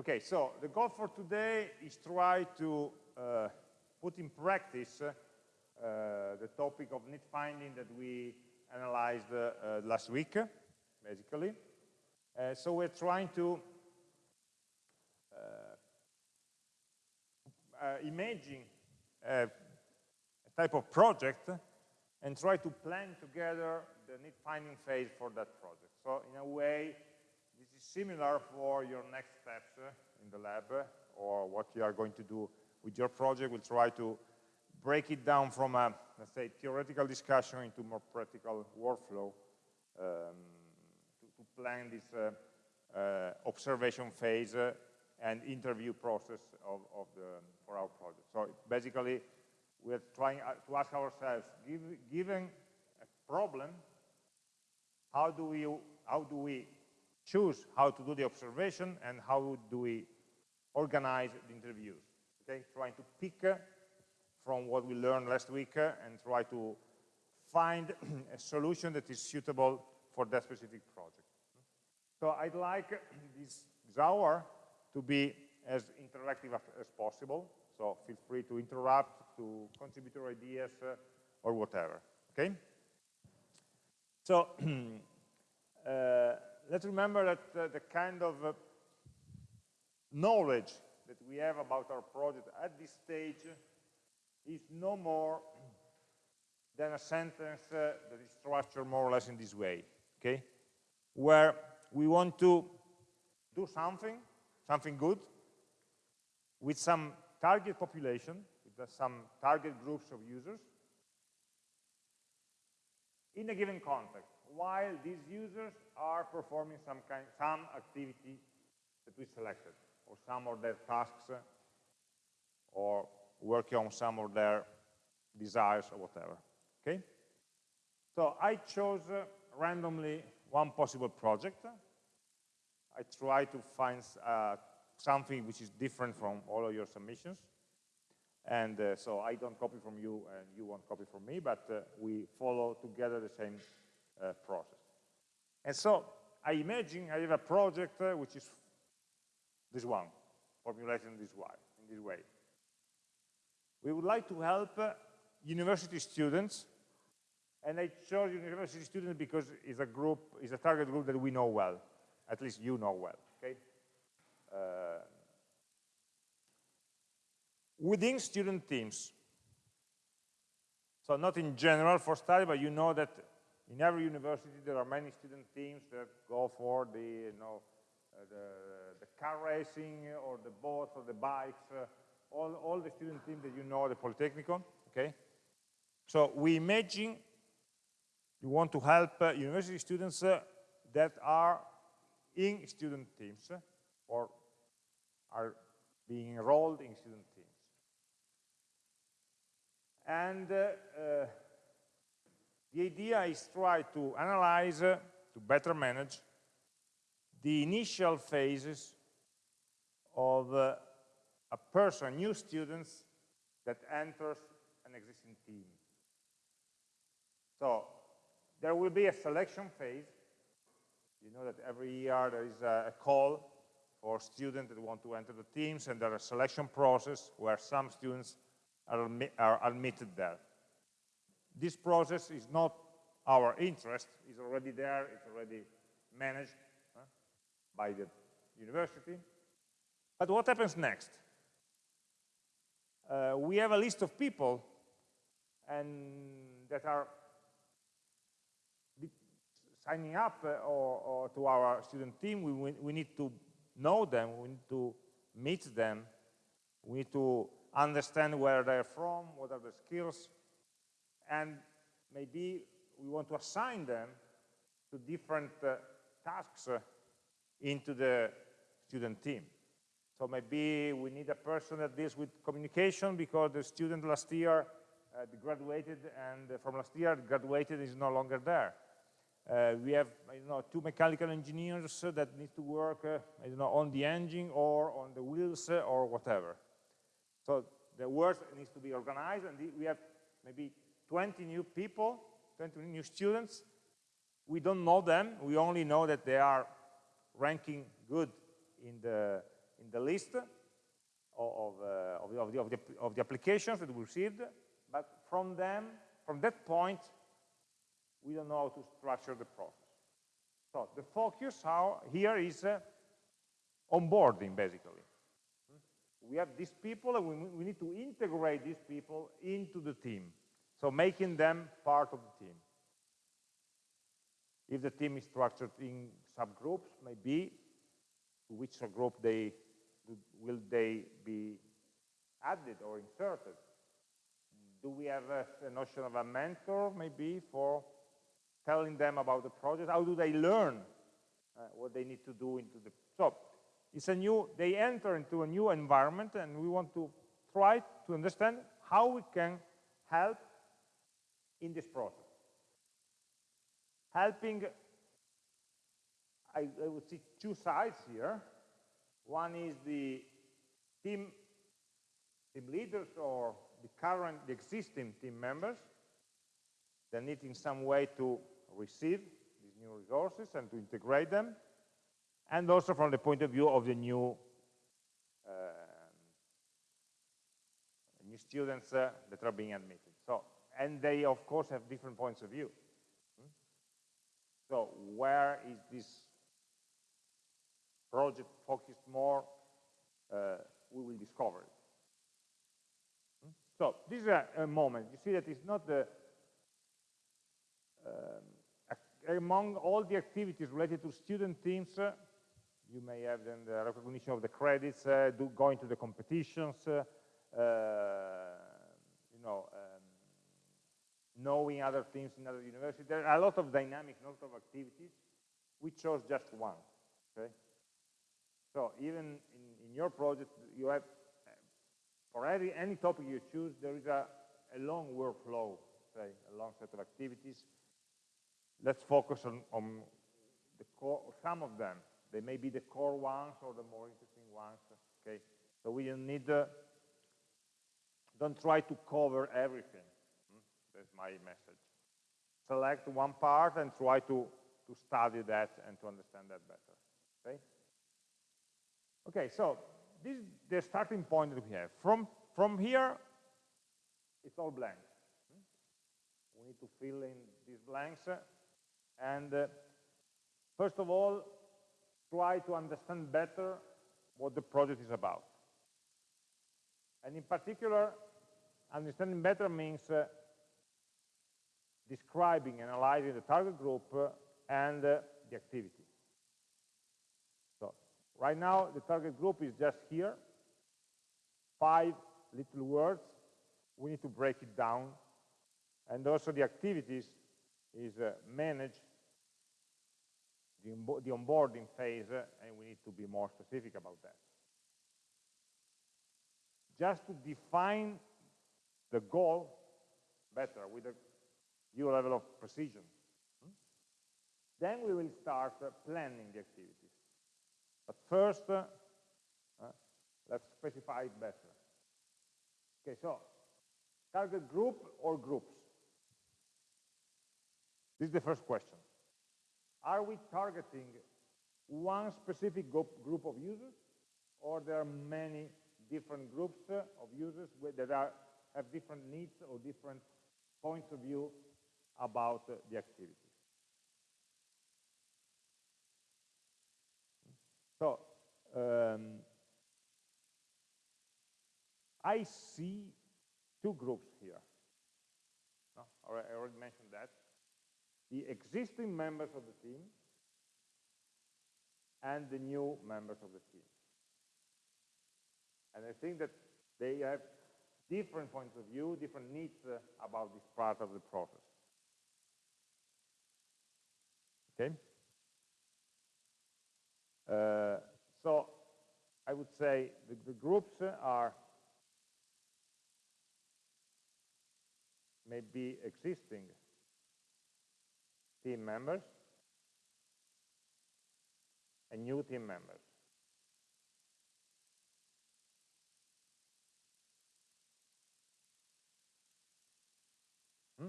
Okay, so the goal for today is try to uh, put in practice uh, the topic of need finding that we analyzed uh, last week, basically. Uh, so we're trying to uh, uh, imagine a, type of project and try to plan together the need finding phase for that project. So in a way, is similar for your next steps uh, in the lab uh, or what you are going to do with your project. We'll try to break it down from a, let's say, theoretical discussion into more practical workflow um, to, to, plan this uh, uh, observation phase uh, and interview process of, of, the, for our project. So basically, we're trying to ask ourselves, give, given a problem, how do we, how do we choose how to do the observation and how do we organize the interviews. Okay, trying to pick uh, from what we learned last week uh, and try to find a solution that is suitable for that specific project. So I'd like this, hour to be as interactive as possible. So feel free to interrupt, to contribute your ideas, uh, or whatever. Okay? So uh, let's remember that uh, the kind of uh, knowledge that we have about our project at this stage is no more than a sentence uh, that is structured more or less in this way, okay? Where we want to do something, something good, with some target population, with some target groups of users, in a given context while these users are performing some kind, some activity that we selected, or some of their tasks, or working on some of their desires or whatever. Okay? So I chose uh, randomly one possible project. I try to find uh, something which is different from all of your submissions. And uh, so I don't copy from you and you won't copy from me, but uh, we follow together the same uh, process. And so I imagine I have a project uh, which is this one, formulated in this way. In this way. We would like to help uh, university students, and I chose university students because it's a group, it's a target group that we know well, at least you know well. Okay. Uh, within student teams, so not in general for study, but you know that in every university, there are many student teams that go for the, you know, uh, the, the, car racing or the boats or the bikes, uh, all, all the student teams that you know at the Politecnico, okay? So we imagine you want to help uh, university students uh, that are in student teams uh, or are being enrolled in student teams. And uh, the idea is try to analyze, uh, to better manage, the initial phases of uh, a person, new students, that enters an existing team. So there will be a selection phase. You know that every year there is a, call for students that want to enter the teams, and there is a selection process where some students are, are admitted there this process is not our interest, it's already there, it's already managed uh, by the university. But what happens next? Uh, we have a list of people and that are signing up uh, or, or, to our student team. We, we need to know them, we need to meet them, we need to understand where they're from, what are the skills, and maybe we want to assign them to different uh, tasks uh, into the student team. So maybe we need a person that deals with communication because the student last year uh, graduated and uh, from last year graduated is no longer there. Uh, we have you know, two mechanical engineers that need to work uh, you know, on the engine or on the wheels or whatever. So the work needs to be organized and we have maybe 20 new people, 20 new students. We don't know them. We only know that they are ranking good in the, in the list of, of, uh, of, the, of, the, of, the, of the applications that we received, but from them, from that point, we don't know how to structure the process. So the focus how, here is uh, onboarding, basically. We have these people, and we, we need to integrate these people into the team. So making them part of the team. If the team is structured in subgroups, maybe to which group they will they be added or inserted? Do we have a, a notion of a mentor, maybe, for telling them about the project? How do they learn uh, what they need to do into the... So it's a new, they enter into a new environment and we want to try to understand how we can help in this process. Helping, I, I would see two sides here. One is the team, team leaders or the current, the existing team members that need in some way to receive these new resources and to integrate them, and also from the point of view of the new uh, new students uh, that are being admitted. And they of course have different points of view. Hmm? So, where is this project focused more? Uh, we will discover it. Hmm? So, this is a, a, moment. You see that it's not the um, among all the activities related to student teams, uh, you may have then the recognition of the credits, uh, do, going to the competitions, uh, uh you know, um, knowing other teams in other universities. There are a lot of dynamic, a lot of activities. We chose just one, okay? So even in, in your project, you have, for every, any topic you choose, there is a, a long workflow, say, a long set of activities. Let's focus on, on the core, some of them. They may be the core ones or the more interesting ones, okay? So we need, uh, don't try to cover everything. My message. Select one part and try to, to study that and to understand that better, okay? Okay, so this is the starting point that we have. From, from here, it's all blank. Hmm? We need to fill in these blanks. And uh, first of all, try to understand better what the project is about. And in particular, understanding better means uh, describing, analyzing the target group uh, and uh, the activity. So right now, the target group is just here, five little words. We need to break it down. And also the activities is uh, the, the onboarding phase, uh, and we need to be more specific about that. Just to define the goal better with a due level of precision. Then we will start uh, planning the activities. But first, uh, uh, let's specify it better. Okay, so target group or groups? This is the first question. Are we targeting one specific group of users, or there are many different groups of users that are, have different needs or different points of view about the activity? So, um, I see two groups here. No, I already mentioned that the existing members of the team and the new members of the team. And I think that they have different points of view, different needs uh, about this part of the process. Okay? Uh, so I would say the, the groups are maybe existing team members and new team members. Hmm?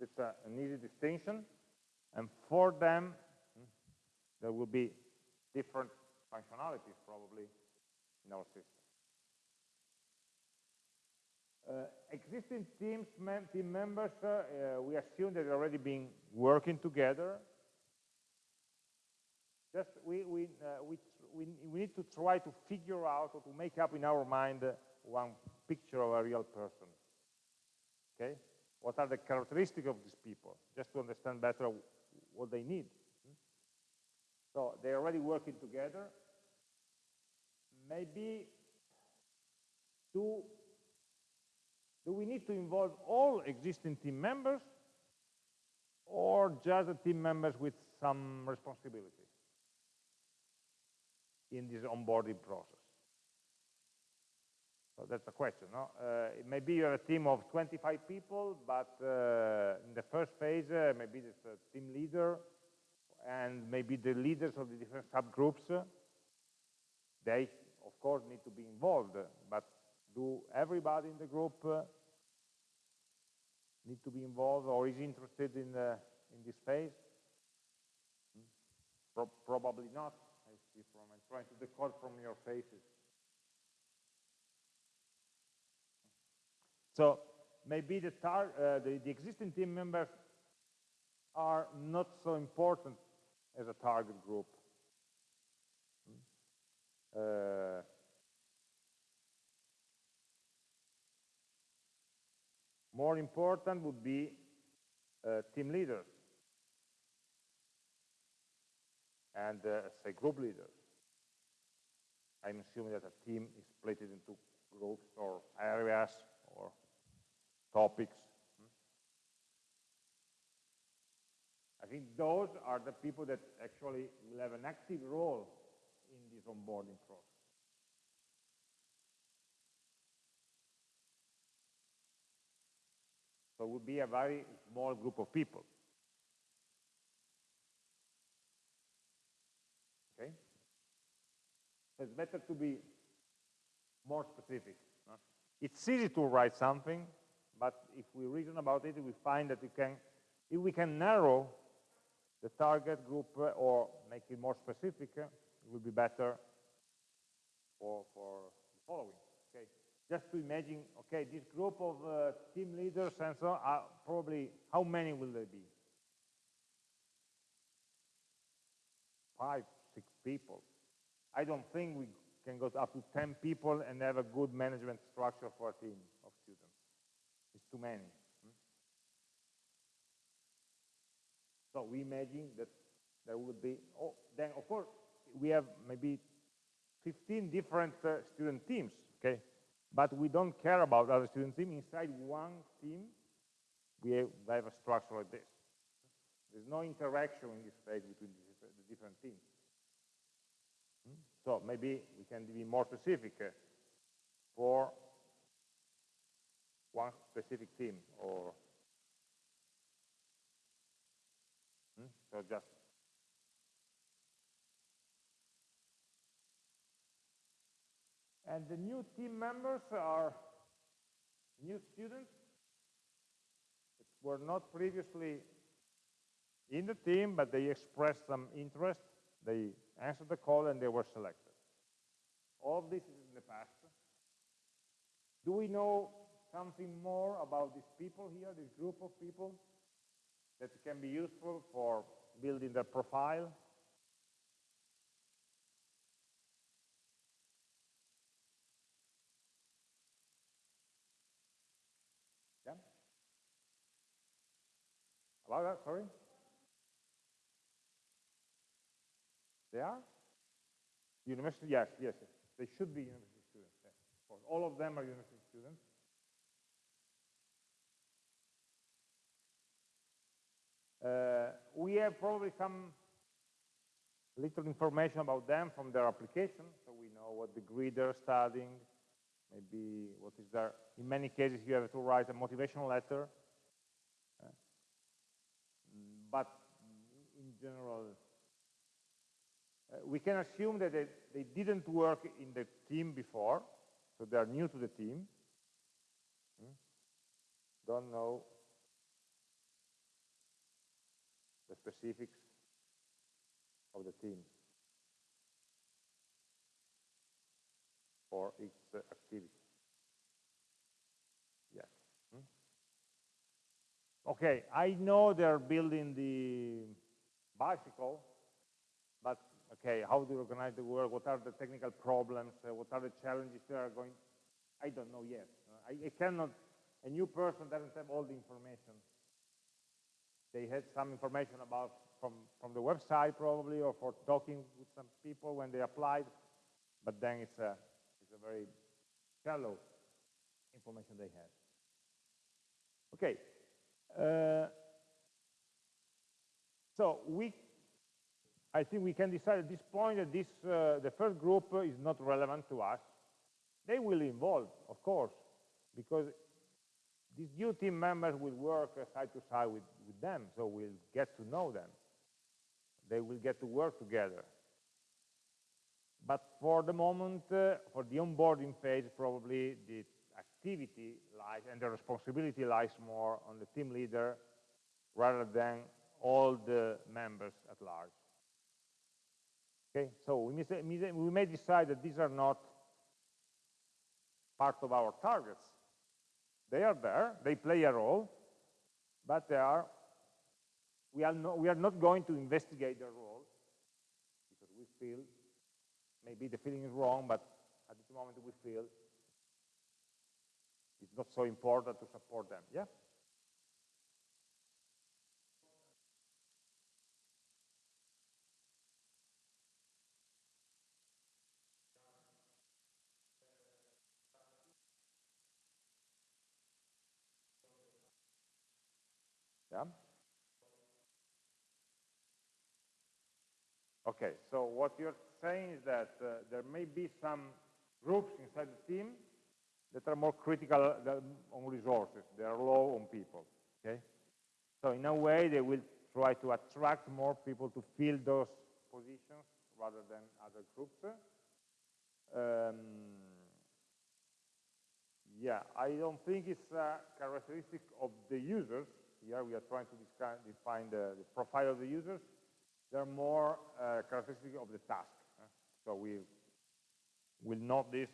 It's a, an easy distinction, and for them, there will be different functionalities probably in our system. Uh, existing teams, mem team members, uh, uh, we assume that they've already been working together. Just we, we, uh, we, we, we, need to try to figure out or to make up in our mind one picture of a real person. Okay? What are the characteristics of these people? Just to understand better what they need. Hmm? So they're already working together. Maybe do do we need to involve all existing team members or just the team members with some responsibility in this onboarding process? So that's the question. No? Uh, maybe you have a team of 25 people, but uh, in the first phase, uh, maybe there's a team leader and maybe the leaders of the different subgroups, they, of course, need to be involved, but do everybody in the group uh, need to be involved or is interested in, uh, in this phase? Hmm? Pro probably not. I see from, I'm trying to decode from your faces. So maybe the, uh, the, the existing team members are not so important as a target group. Hmm? Uh, More important would be uh, team leaders and, uh, say, group leaders. I'm assuming that a team is split into groups or areas topics. Hmm? I think those are the people that actually will have an active role in this onboarding process. So it would be a very small group of people. Okay? It's better to be more specific. No? It's easy to write something, but if we reason about it, we find that we can, if we can narrow the target group uh, or make it more specific, uh, it will be better for, for the following just to imagine, okay, this group of uh, team leaders and so on, probably, how many will they be? Five, six people. I don't think we can go up to 10 people and have a good management structure for a team too many. Hmm? So we imagine that there would be, oh, then of course, we have maybe 15 different uh, student teams, okay? But we don't care about other student teams. Inside one team, we have, we have a structure like this. There's no interaction in this phase between the different teams. Hmm? So maybe we can be more specific uh, for one specific team or hmm? so just And the new team members are new students that were not previously in the team, but they expressed some interest. They answered the call and they were selected. All of this is in the past. Do we know something more about these people here, this group of people, that can be useful for building their profile, Yeah? About that, sorry? They are? University, yes, yes, yes. They should be university students. Yes. All of them are university students. We have probably some little information about them from their application, so we know what degree they're studying, maybe what is their, in many cases you have to write a motivational letter, but in general, uh, we can assume that they, they didn't work in the team before, so they are new to the team. Hmm? Don't know the specifics of the team. For its uh, activity. Yes. Hmm? Okay, I know they're building the bicycle, but okay, how do you organize the work? What are the technical problems? Uh, what are the challenges they are going? I don't know yet. I, I cannot. A new person doesn't have all the information. They had some information about from from the website probably, or for talking with some people when they applied. But then it's a it's a very shallow information they have. Okay. Uh, so we I think we can decide at this point that this, uh, the first group is not relevant to us. They will involve, of course, because these new team members will work side to side with, with them, so we'll get to know them. They will get to work together. But for the moment, uh, for the onboarding phase, probably the activity lies and the responsibility lies more on the team leader rather than all the members at large. Okay, so we we may decide that these are not part of our targets. They are there, they play a role, but they are, we are, not, we are not going to investigate their role because we feel, maybe the feeling is wrong, but at this moment we feel it's not so important to support them. Yeah? Okay, so what you're saying is that uh, there may be some groups inside the team that are more critical on resources. They are low on people, okay? So in a way, they will try to attract more people to fill those positions rather than other groups. Um, yeah, I don't think it's a characteristic of the users, here we are trying to define the, the profile of the users. They're more uh, characteristic of the task. Uh, so we will note this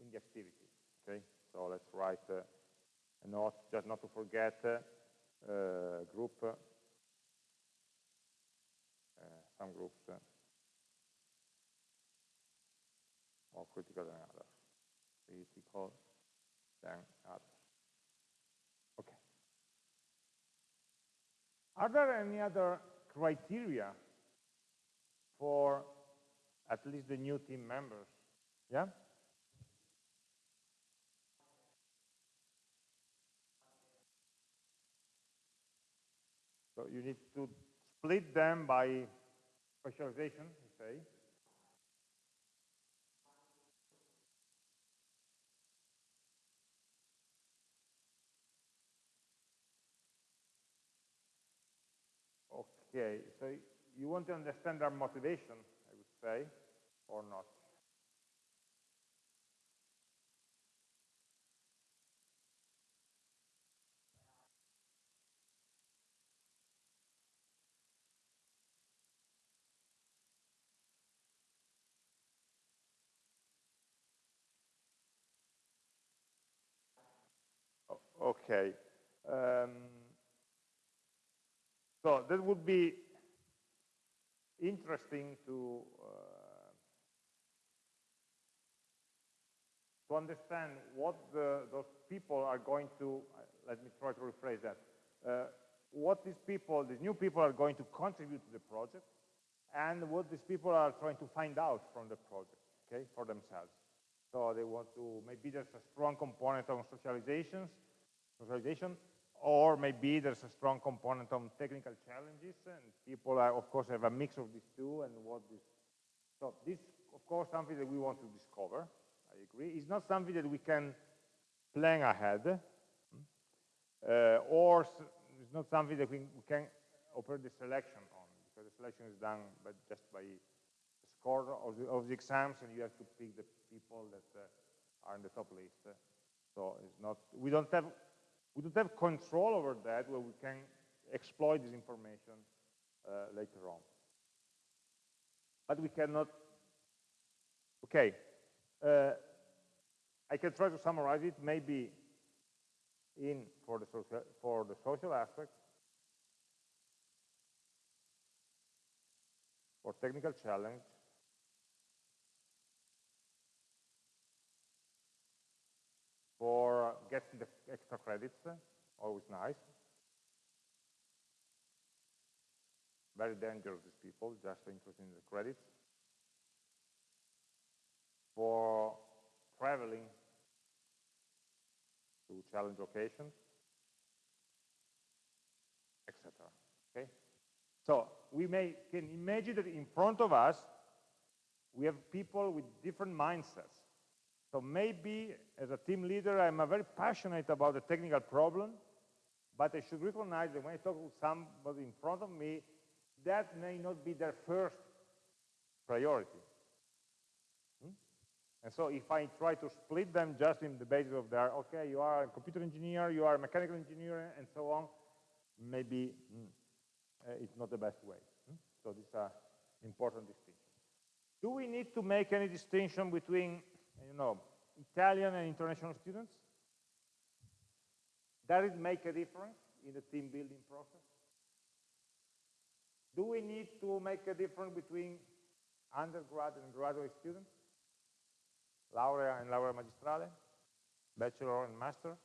in the activity. Okay, so let's write uh, a note, just not to forget uh, group, uh, some groups uh, more critical than others, critical than others. Okay. Are there any other criteria for at least the new team members? Yeah? So you need to split them by specialization, say. Okay, so you want to understand their motivation, I would say, or not? Okay. Um, so that would be interesting to uh, to understand what the, those people are going to, uh, let me try to rephrase that, uh, what these people, these new people are going to contribute to the project, and what these people are trying to find out from the project, okay, for themselves. So they want to, maybe there's a strong component on socializations, socialization, or maybe there's a strong component of technical challenges, and people, are, of course, have a mix of these two, and what this, so this, of course, something that we want to discover, I agree. It's not something that we can plan ahead, uh, or it's not something that we, we can operate the selection on, because the selection is done by, just by the score of the, of the, exams, and you have to pick the people that uh, are in the top list. So it's not, we don't have we don't have control over that where we can exploit this information uh, later on. But we cannot, okay, uh, I can try to summarize it maybe in for the social, for the social aspect, for technical challenge, for getting the extra credits, always nice. Very dangerous, these people, just interested in the credits. For traveling to challenge locations, etc. Okay? So we may can imagine that in front of us, we have people with different mindsets. So maybe as a team leader, I'm very passionate about the technical problem, but I should recognize that when I talk with somebody in front of me, that may not be their first priority. Hmm? And so if I try to split them just in the basis of their, okay, you are a computer engineer, you are a mechanical engineer, and so on, maybe mm, uh, it's not the best way. Hmm? So this is an important distinction. Do we need to make any distinction between you know, Italian and international students? Does it make a difference in the team building process? Do we need to make a difference between undergrad and graduate students? Laurea and laurea magistrale? Bachelor and master?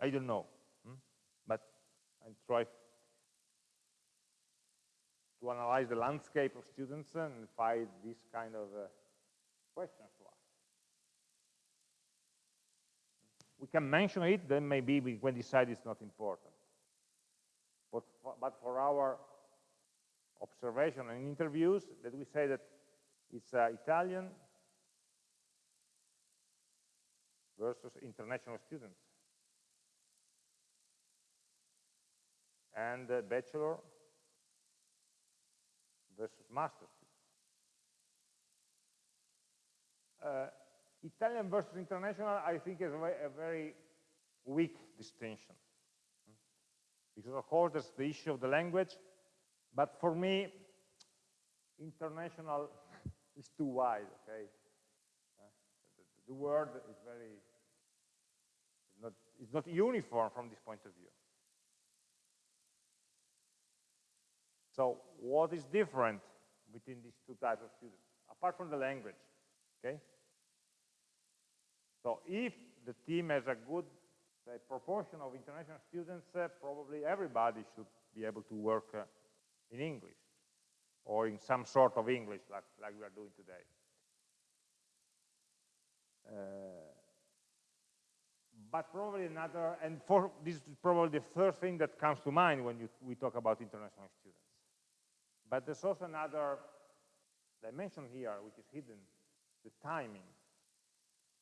I don't know, hmm? but I try to analyze the landscape of students and find this kind of uh, questions to ask. We can mention it, then maybe we can decide it's not important. But for, but for our observation and interviews, that we say that it's uh, Italian versus international students. And uh, bachelor versus master uh, Italian versus international, I think is a very weak distinction. Because of course there's the issue of the language, but for me, international is too wide, okay? Uh, the, the, word is very, not, it's not uniform from this point of view. So what is different between these two types of students, apart from the language, okay? So if the team has a good say, proportion of international students, uh, probably everybody should be able to work uh, in English or in some sort of English like, like we are doing today. Uh, but probably another, and for this is probably the first thing that comes to mind when you, we talk about international students. But there's also another dimension here, which is hidden, the timing.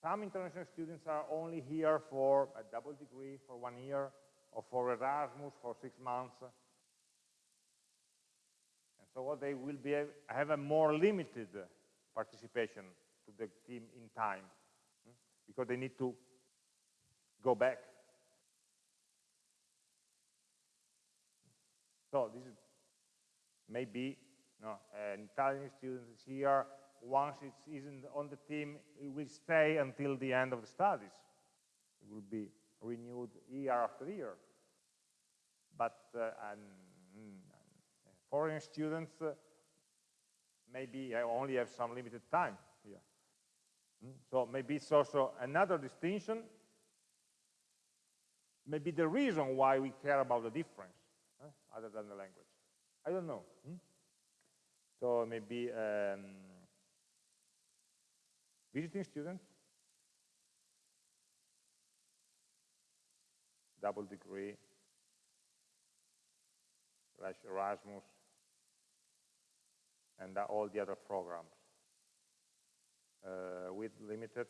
Some international students are only here for a double degree for one year, or for Erasmus for six months. And so they will be have a more limited participation to the team in time, hmm, because they need to go back. So this is maybe no, an Italian student is here once it isn't on the team, it will stay until the end of the studies. It will be renewed year after year. But uh, foreign students uh, maybe only have some limited time here. Mm? So maybe it's also another distinction, maybe the reason why we care about the difference, other than the language. I don't know. Hmm? So maybe um, visiting student, double degree, Erasmus, and all the other programs uh, with limited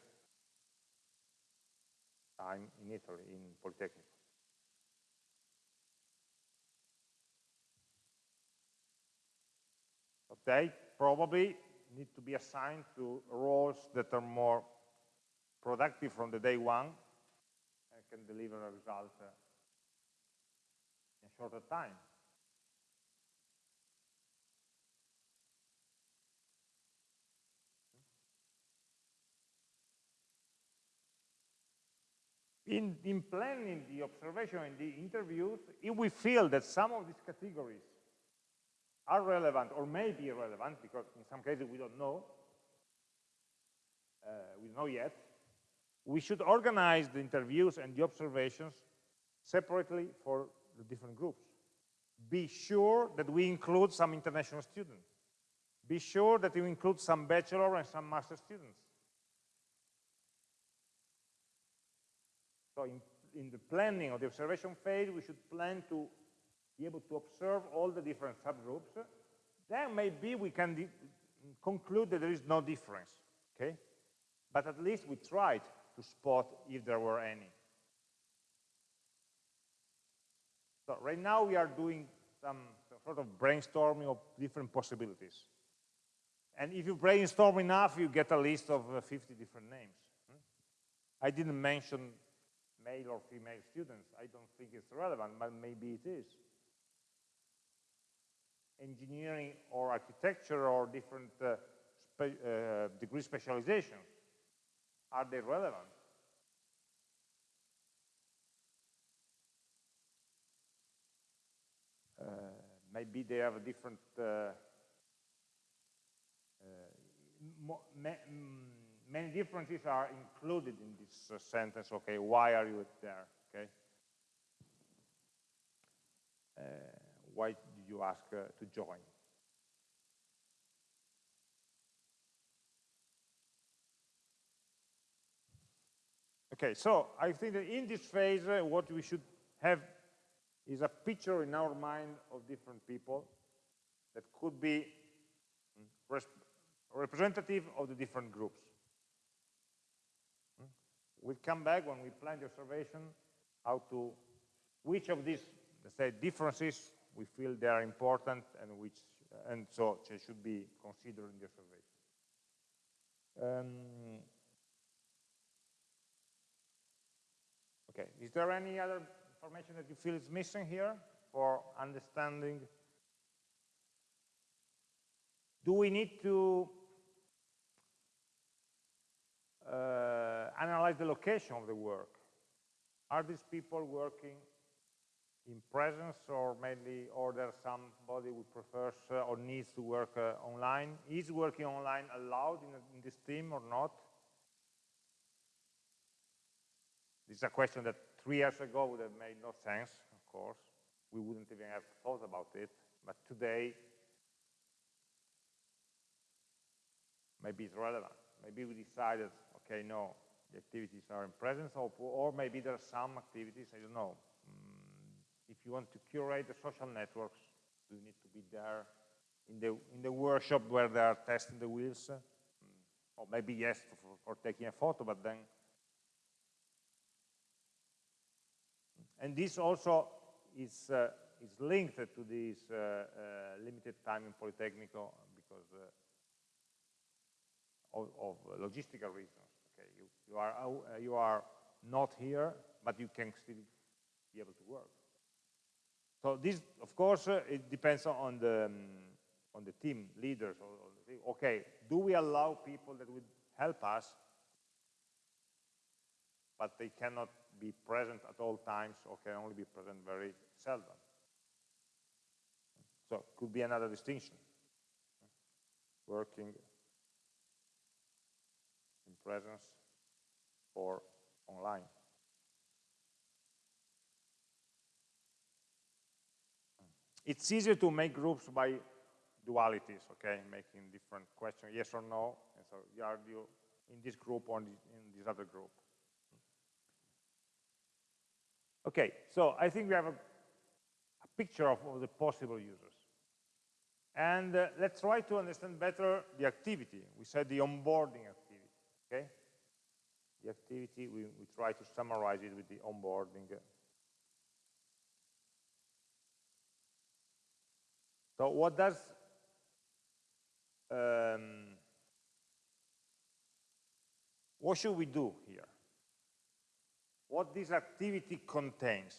time in Italy, in Polytechnic. Okay, probably need to be assigned to roles that are more productive from the day one and can deliver a result uh, in a shorter time. In, in planning the observation and the interviews, if we feel that some of these categories are relevant or may be relevant, because in some cases we don't know, uh, we know yet, we should organize the interviews and the observations separately for the different groups. Be sure that we include some international students. Be sure that you include some bachelor and some master students. So in, in the planning of the observation phase, we should plan to be able to observe all the different subgroups. Then maybe we can conclude that there is no difference, okay? But at least we tried to spot if there were any. So right now we are doing some sort of brainstorming of different possibilities. And if you brainstorm enough, you get a list of uh, 50 different names. Hmm? I didn't mention male or female students. I don't think it's relevant, but maybe it is. Engineering or architecture or different uh, spe uh, degree specializations, are they relevant? Uh, maybe they have a different uh, uh, many differences are included in this uh, sentence, okay, why are you there, okay? Uh, why did you ask uh, to join? Okay, so I think that in this phase, uh, what we should have is a picture in our mind of different people that could be mm, representative of the different groups. We'll come back when we plan the observation, how to, which of these, let's say, differences we feel they are important and which, and so they should be considered in the observation. Um, okay, is there any other information that you feel is missing here for understanding? Do we need to uh, analyze the location of the work. Are these people working in presence or mainly or there's somebody who prefers uh, or needs to work uh, online? Is working online allowed in, in, this team or not? This is a question that three years ago would have made no sense, of course. We wouldn't even have thought about it. But today, maybe it's relevant. Maybe we decided okay, no, the activities are in presence, or, or maybe there are some activities, I don't know. If you want to curate the social networks, do you need to be there in the, in the workshop where they are testing the wheels? Mm, or maybe yes, for, for taking a photo, but then And this also is, uh, is linked to this uh, uh, limited time in Politecnico because uh, of, of, logistical reasons. Okay, You are, uh, you are not here, but you can still be able to work. So this, of course, uh, it depends on the, um, on the team leaders. Okay, do we allow people that would help us, but they cannot be present at all times or can only be present very seldom? So could be another distinction. Working in presence or online. It's easier to make groups by dualities, okay, making different questions, yes or no, and so are you in this group or in this other group. Okay, so I think we have a, a picture of, of, the possible users. And uh, let's try to understand better the activity. We said the onboarding activity, okay? the activity, we, we try to summarize it with the onboarding. So what does um, what should we do here? What this activity contains?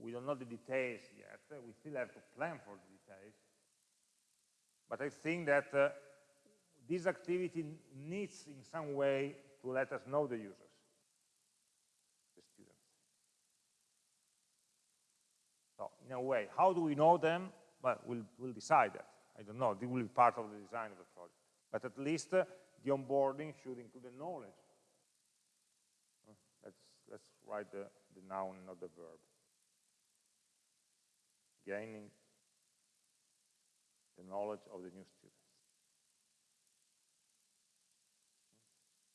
We don't know the details yet. We still have to plan for the details. But I think that uh, this activity needs in some way to let us know the users, the students. So in a way, how do we know them? Well, we'll, we'll decide that. I don't know, it will be part of the design of the project. But at least uh, the onboarding should include the knowledge. Let's, let's write the, the noun, not the verb. Gaining the knowledge of the new students.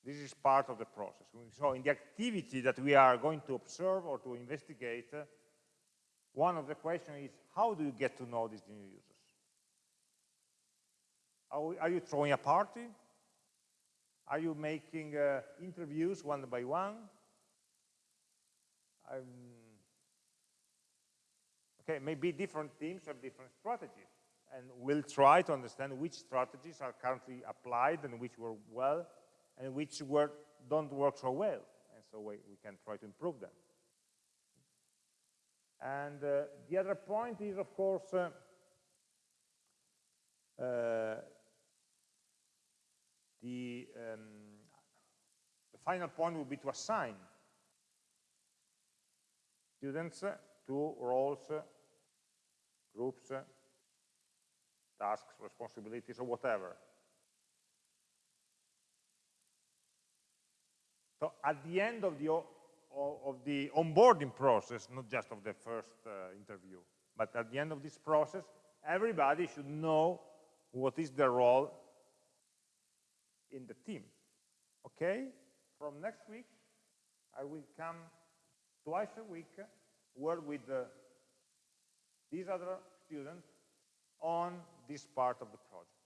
This is part of the process. So in the activity that we are going to observe or to investigate, uh, one of the questions is, how do you get to know these new users? Are, you throwing a party? Are you making uh, interviews one by one? Um, okay, maybe different teams have different strategies and we'll try to understand which strategies are currently applied and which work well and which work, don't work so well. And so we, we can try to improve them. And uh, the other point is, of course, uh, uh, the, um, the final point would be to assign students to roles, groups, tasks, responsibilities, or whatever. So at the end of the, of the onboarding process, not just of the first uh, interview, but at the end of this process, everybody should know what is their role in the team. Okay? From next week, I will come twice a week, work with uh, these other students on this part of the project.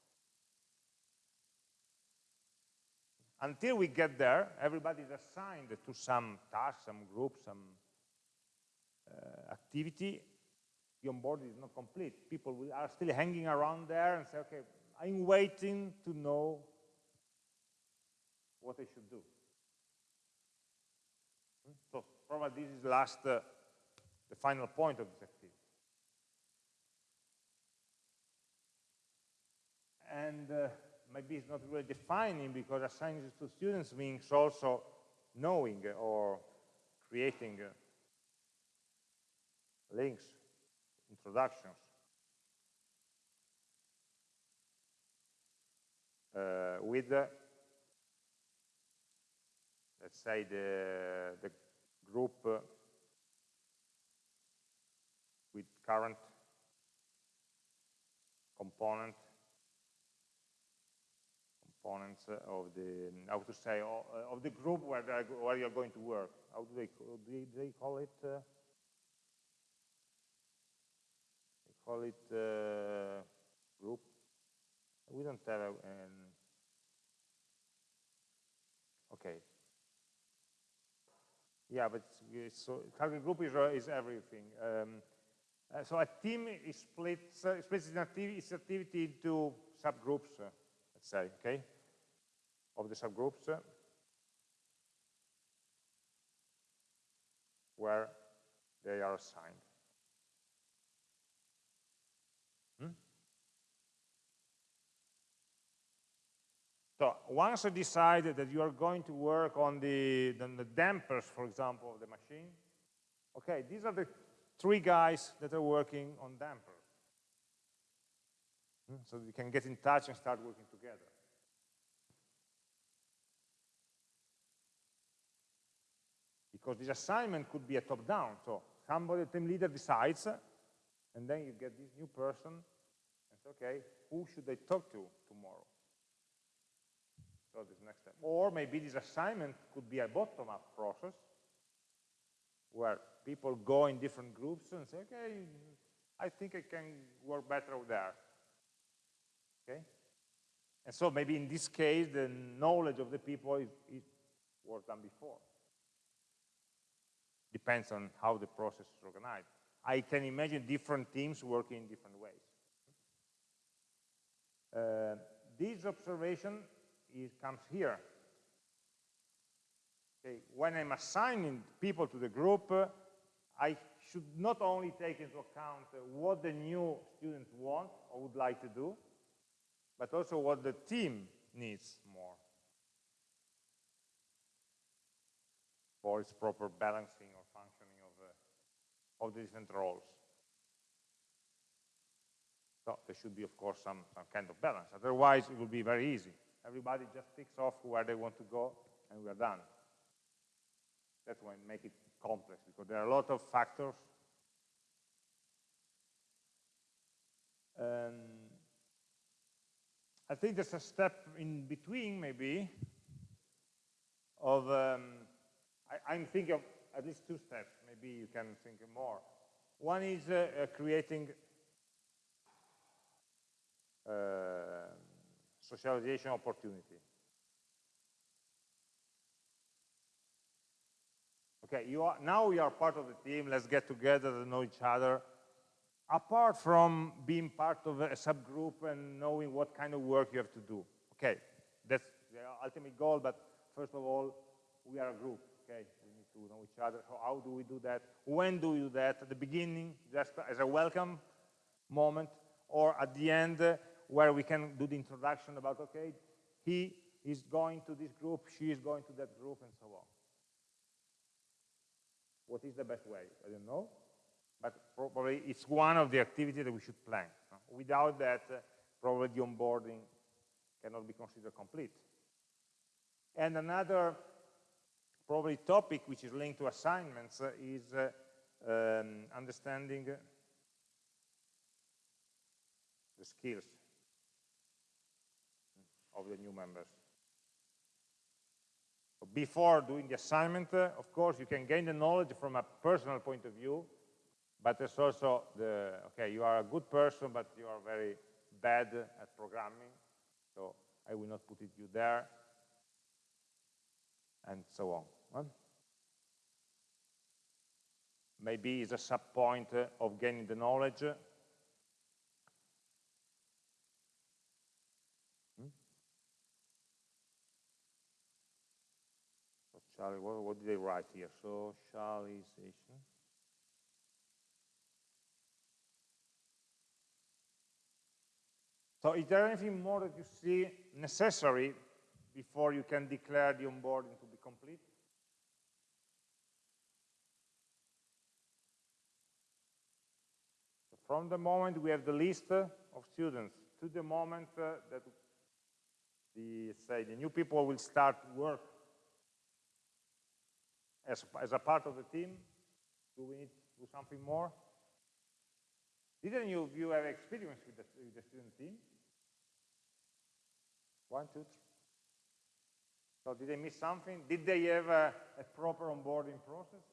Until we get there, everybody is assigned to some task, some group, some uh, activity. The onboarding is not complete. People are still hanging around there and say, okay, I'm waiting to know what I should do. Hmm? So probably this is last, uh, the final point of this activity. and uh, maybe it's not really defining because assigning to students means also knowing or creating uh, links, introductions. Uh, with, uh, let's say, the, the group uh, with current component components of the, how to say, of the group where, where you're going to work. How do they, do they call it? Uh, they call it uh, group. We don't have an, okay. Yeah, but it's, so target group is, uh, is everything. Um, uh, so a team is split, uh, splits its activity into subgroups, uh, let's say, okay? Of the subgroups where they are assigned. Hmm? So once you decide that you are going to work on the, the dampers, for example, of the machine, okay, these are the three guys that are working on dampers. Hmm? So you can get in touch and start working together. Because this assignment could be a top-down. So somebody, the team leader decides, and then you get this new person, and say, okay, who should I talk to tomorrow? So this next step. Or maybe this assignment could be a bottom-up process, where people go in different groups and say, okay, I think I can work better there. Okay? And so maybe in this case, the knowledge of the people is, is was before depends on how the process is organized. I can imagine different teams working in different ways. Uh, this observation is, comes here. Okay, when I'm assigning people to the group, uh, I should not only take into account uh, what the new students want or would like to do, but also what the team needs more for its proper balancing or of the different roles. So there should be, of course, some, some kind of balance. Otherwise, it will be very easy. Everybody just ticks off where they want to go, and we are done. That's why make it complex, because there are a lot of factors. Um, I think there's a step in between, maybe, of, um, I, am thinking of at least two steps. Maybe you can think more. One is uh, uh, creating uh, socialization opportunity. Okay, you are, now we are part of the team, let's get together and know each other. Apart from being part of a subgroup and knowing what kind of work you have to do. Okay, that's the ultimate goal, but first of all, we are a group, okay? To know each other. So how do we do that? When do we do that? At the beginning, just as a welcome moment, or at the end, where we can do the introduction about, okay, he is going to this group, she is going to that group, and so on. What is the best way? I don't know, but probably it's one of the activities that we should plan. Without that, uh, probably the onboarding cannot be considered complete. And another probably topic which is linked to assignments is uh, um, understanding the skills of the new members. Before doing the assignment, uh, of course, you can gain the knowledge from a personal point of view, but there's also the, okay, you are a good person, but you are very bad at programming, so I will not put it you there, and so on. Maybe it's a sub point uh, of gaining the knowledge, hmm? Charlie, what, what did they write here? Socialization. So is there anything more that you see necessary before you can declare the onboarding to be complete? From the moment we have the list of students to the moment uh, that the, say, the new people will start work as, as a part of the team? Do we need to do something more? Didn't you, you have experience with the, with the student team? One, two, three. So did they miss something? Did they have a, a proper onboarding process?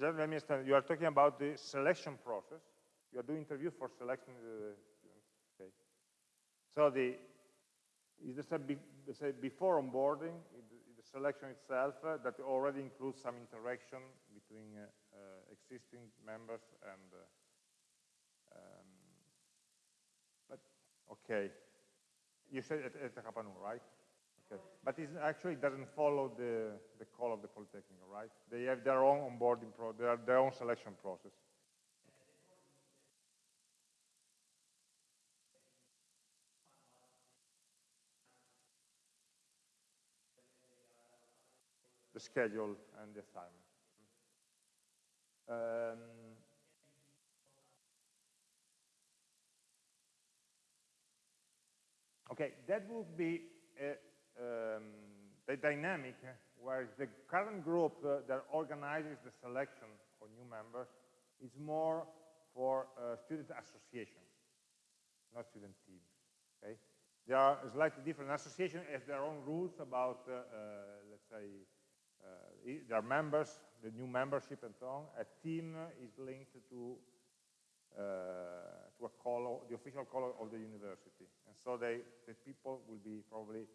Let me understand, you are talking about the selection process. You are doing interview for selecting the students. Okay. So the is a be, say before onboarding, the selection itself uh, that already includes some interaction between uh, uh, existing members and uh, um, but okay. You said at, at Rapanu, right? Okay. But it actually doesn't follow the, the call of the Polytechnic, right? They have their own onboarding, pro their, their own selection process. The schedule and the assignment. Um, okay, that would be a, um, the dynamic where the current group uh, that organizes the selection of new members is more for uh, student associations, not student teams. Okay, there are slightly different associations have their own rules about, uh, uh let's say, uh, their members, the new membership and so on, a team is linked to uh, to a color, the official color of the university. And so they, the people will be probably,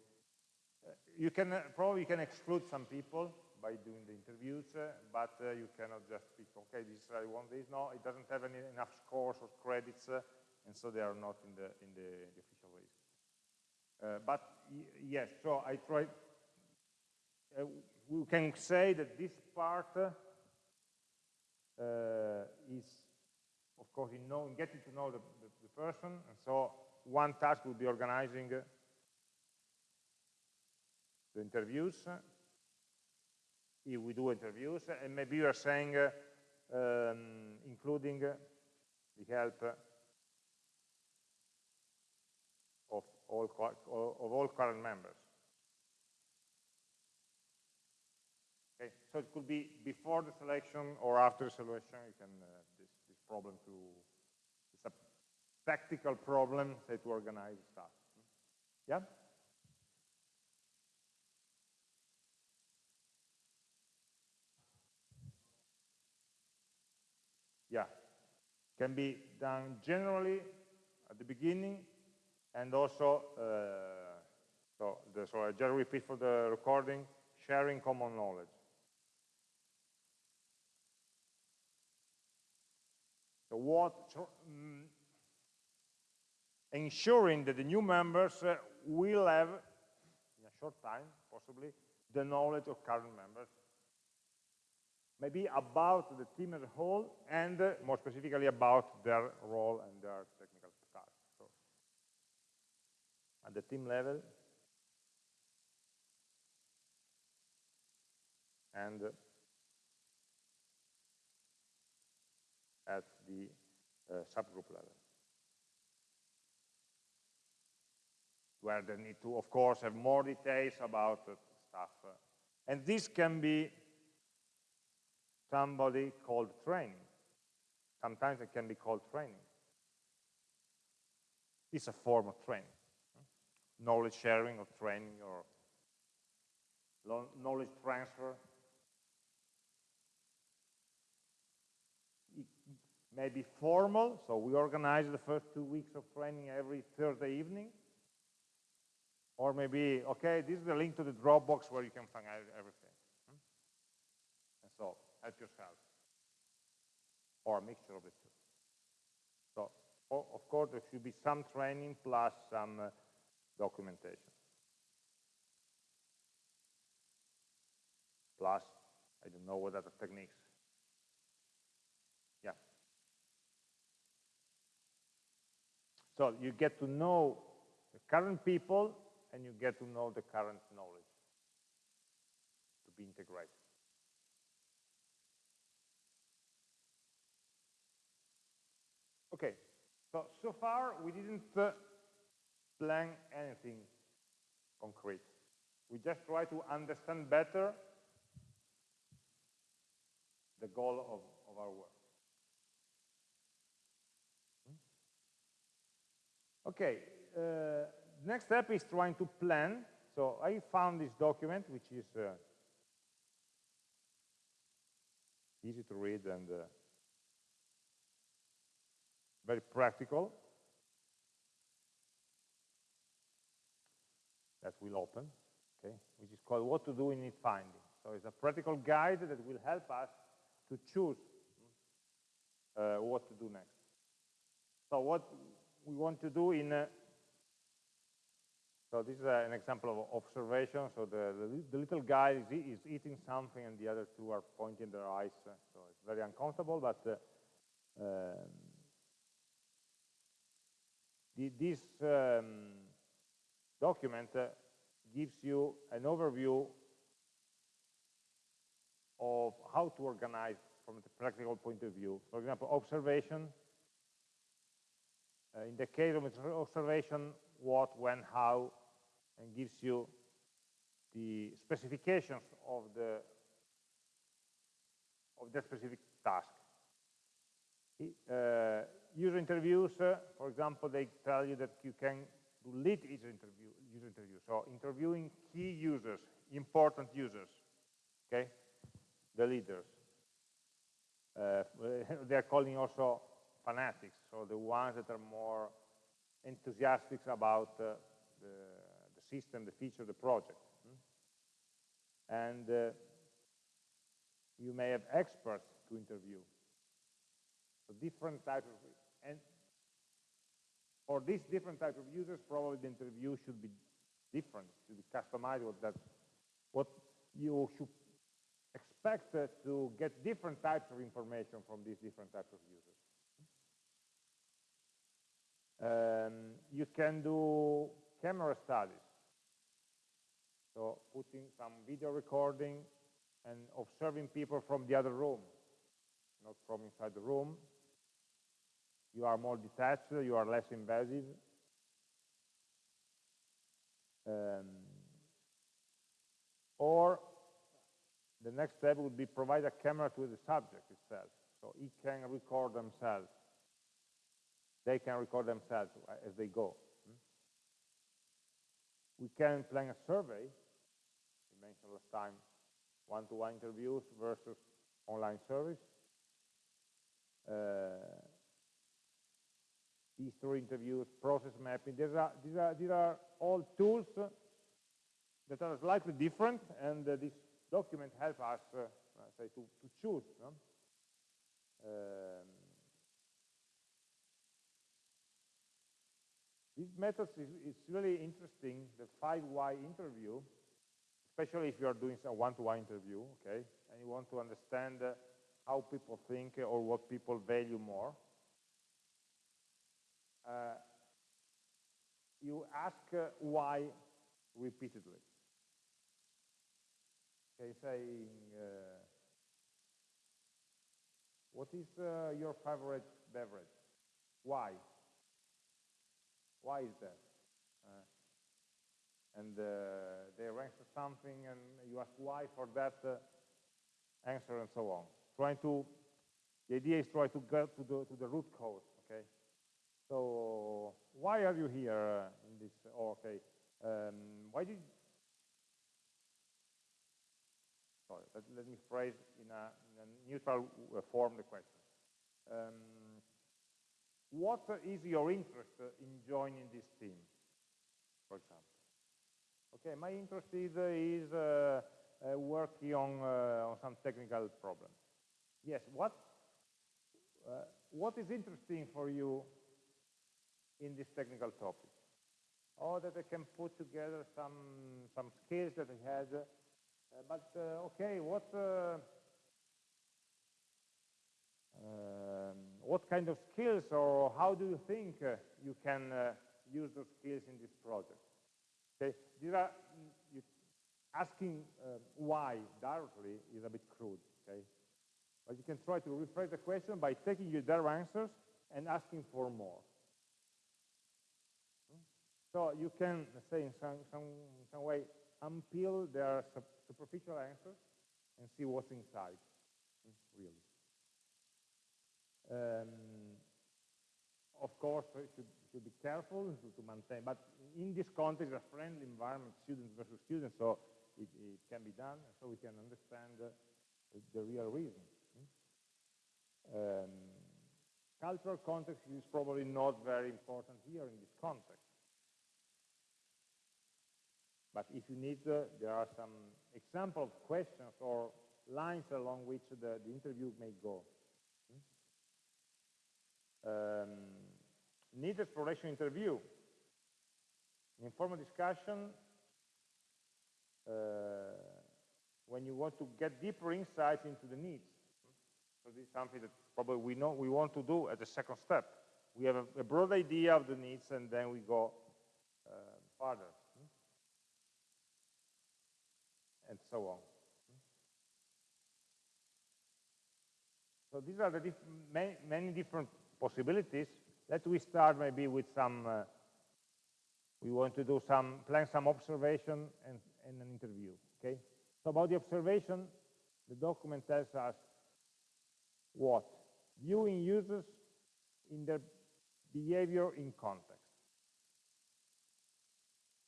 you can uh, probably can exclude some people by doing the interviews, uh, but uh, you cannot just pick, okay, this I want this. No, it doesn't have any, enough scores or credits, uh, and so they are not in the in the, the official list. but yes, so I tried. we can say that this part is of course, in, know, in getting to know the, the, the, person. And so one task would be organizing the interviews. If we do interviews, and maybe you are saying um, including the help of all, of all current members. Okay, so it could be before the selection or after the selection. You can uh, problem to, it's a practical problem say, to organize stuff. Yeah? Yeah, can be done generally at the beginning and also, uh, so, the, so I just repeat for the recording, sharing common knowledge. what um, ensuring that the new members uh, will have, in a short time, possibly, the knowledge of current members. Maybe about the team as a whole, and uh, more specifically about their role and their technical tasks. So, at the team level, and at the uh, subgroup level. Where they need to, of course, have more details about uh, stuff. And this can be somebody called training. Sometimes it can be called training. It's a form of training. Knowledge sharing or training or knowledge transfer maybe formal, so we organize the first two weeks of training every Thursday evening. Or maybe, okay, this is the link to the Dropbox where you can find everything. Hmm? And so, help yourself. Or a mixture of the two. So, of course, there should be some training plus some uh, documentation. Plus, I don't know what other techniques Yeah. So you get to know the current people and you get to know the current knowledge to be integrated. Okay, so, so far we didn't uh, plan anything concrete. We just try to understand better the goal of, of our work. Okay, uh, next step is trying to plan. So I found this document, which is uh, easy to read and uh, very practical. That will open, okay, which is called What to Do in Need Finding. So it's a practical guide that will help us to choose uh, what to do next. So what we want to do in, uh, so this is uh, an example of observation. So the, the, the, little guy is, is eating something and the other two are pointing their eyes. So it's very uncomfortable, but uh, um, this um, document uh, gives you an overview of how to organize from the practical point of view. For example, observation, uh, in the case of observation, what, when, how, and gives you the specifications of the of the specific task. Uh, user interviews, uh, for example, they tell you that you can do lead user interview, user interview. So interviewing key users, important users. okay? The leaders. Uh, they're calling also fanatics, so the ones that are more enthusiastic about uh, the, the, system, the feature, the project. Hmm? And uh, you may have experts to interview. So different types of, and for these different types of users, probably the interview should be different, should be customized with that, what you should expect uh, to get different types of information from these different types of users. Um, you can do camera studies. So putting some video recording and observing people from the other room, not from inside the room. You are more detached, you are less invasive. Um, or the next step would be provide a camera to the subject itself, so it can record themselves. They can record themselves as they go. Hmm? We can plan a survey. We mentioned last time one-to-one -one interviews versus online service. Uh, history interviews, process mapping. These are, these are, these are all tools that are slightly different, and uh, this document helps us uh, say to, to choose. No? Um, This method is, is, really interesting, the 5Y interview, especially if you are doing a one-to-one -one interview, okay, and you want to understand uh, how people think or what people value more. Uh, you ask uh, why repeatedly. Okay, saying, uh, what is your favorite beverage? Why? Why is that? And uh, they answer something and you ask why for that uh, answer and so on. Trying to, the idea is try to get to the, to the root cause, okay? So why are you here uh, in this, oh, okay, um, why did, sorry, let, let me phrase in a, in a neutral uh, form the question. Um, what is your interest in joining this team, for example? Okay, my interest is, is uh, uh, working on, uh, on some technical problem. Yes, what, uh, what is interesting for you in this technical topic? Or that I can put together some, some skills that I had, uh, but uh, okay, what, um, what kind of skills or how do you think uh, you can uh, use those skills in this project? Okay, these are you, asking uh, why directly is a bit crude. Okay, but you can try to rephrase the question by taking your their answers and asking for more. So you can say in some some some way unpeel their superficial answers and see what's inside, really. Um, of course, you should, should be careful to, to, maintain, but in this context, a friendly environment, students versus students, so it, it can be done, so we can understand uh, the real reason. Um, cultural context is probably not very important here in this context. But if you need, uh, there are some example of questions or lines along which the, the interview may go um, need exploration interview. Informal discussion, uh, when you want to get deeper insights into the needs. So this is something that probably we know we want to do as a second step. We have a, a broad idea of the needs and then we go uh, further. And so on. So these are the diff many, many different possibilities. Let we start maybe with some, uh, we want to do some, plan some observation and, and an interview, okay? So about the observation, the document tells us what? Viewing users in their behavior in context.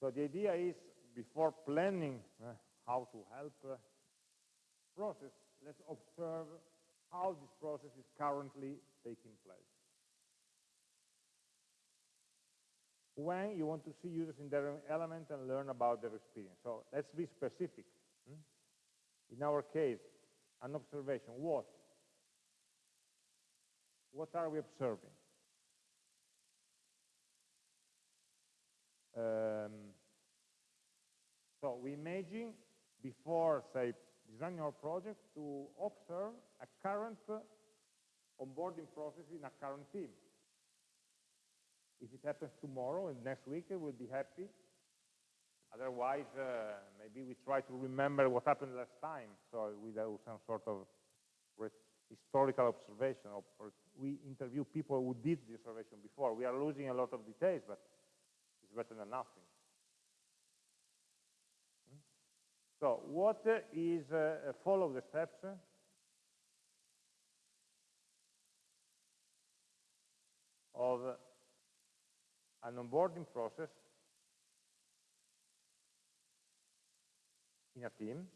So the idea is, before planning uh, how to help, uh, process, let's observe how this process is currently taking place. When you want to see users in their element and learn about their experience. So let's be specific. Hmm? In our case, an observation, what? What are we observing? Um, so we imagine before, say, designing our project to observe a current onboarding process in a current team. If it happens tomorrow and next week, we'll be happy. Otherwise, uh, maybe we try to remember what happened last time. So we do some sort of historical observation. We interview people who did the observation before. We are losing a lot of details, but it's better than nothing. So what is, uh, follow the steps? Of an onboarding process in a team.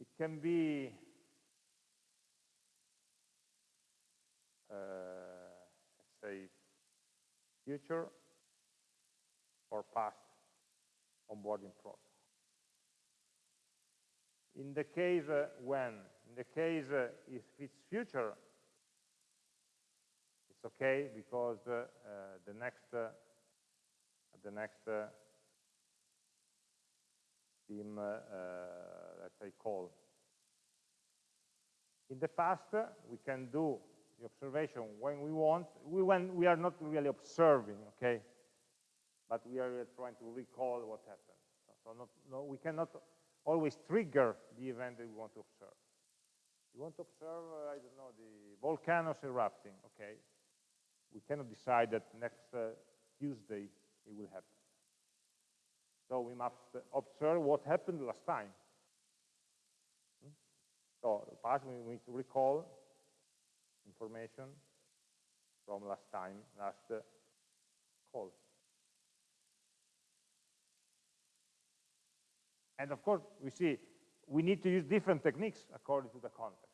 It can be uh, say future or past onboarding process. In the case uh, when, in the case uh, if it's future, it's okay because uh, uh the next uh, the next uh, team, let's say, call. In the past, we can do the observation when we want, we, when we are not really observing, okay? But we are trying to recall what happened. So not, no, we cannot always trigger the event that we want to observe. We want to observe, uh, I don't know, the volcanoes erupting, okay? We cannot decide that next uh, Tuesday it will happen. So we must observe what happened last time. Hmm? So past we need to recall information from last time, last uh, call. And of course, we see we need to use different techniques according to the context.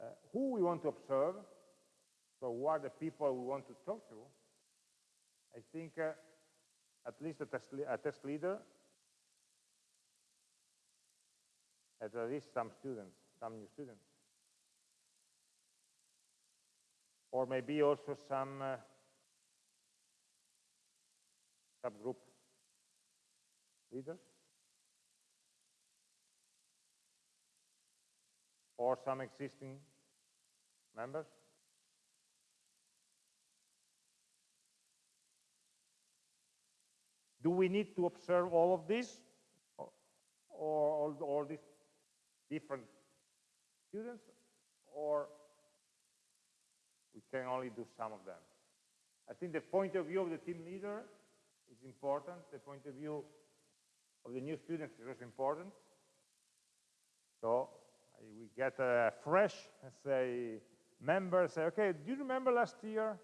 Uh, who we want to observe, so who are the people we want to talk to, I think uh, at least a test, a test leader at least some students, some new students. Or maybe also some uh, subgroup leaders. Or some existing members. Do we need to observe all of this? Or all, all these different students, or we can only do some of them. I think the point of view of the team leader is important. The point of view of the new students is also important. So we get a fresh, let's say, member say, okay, do you remember last year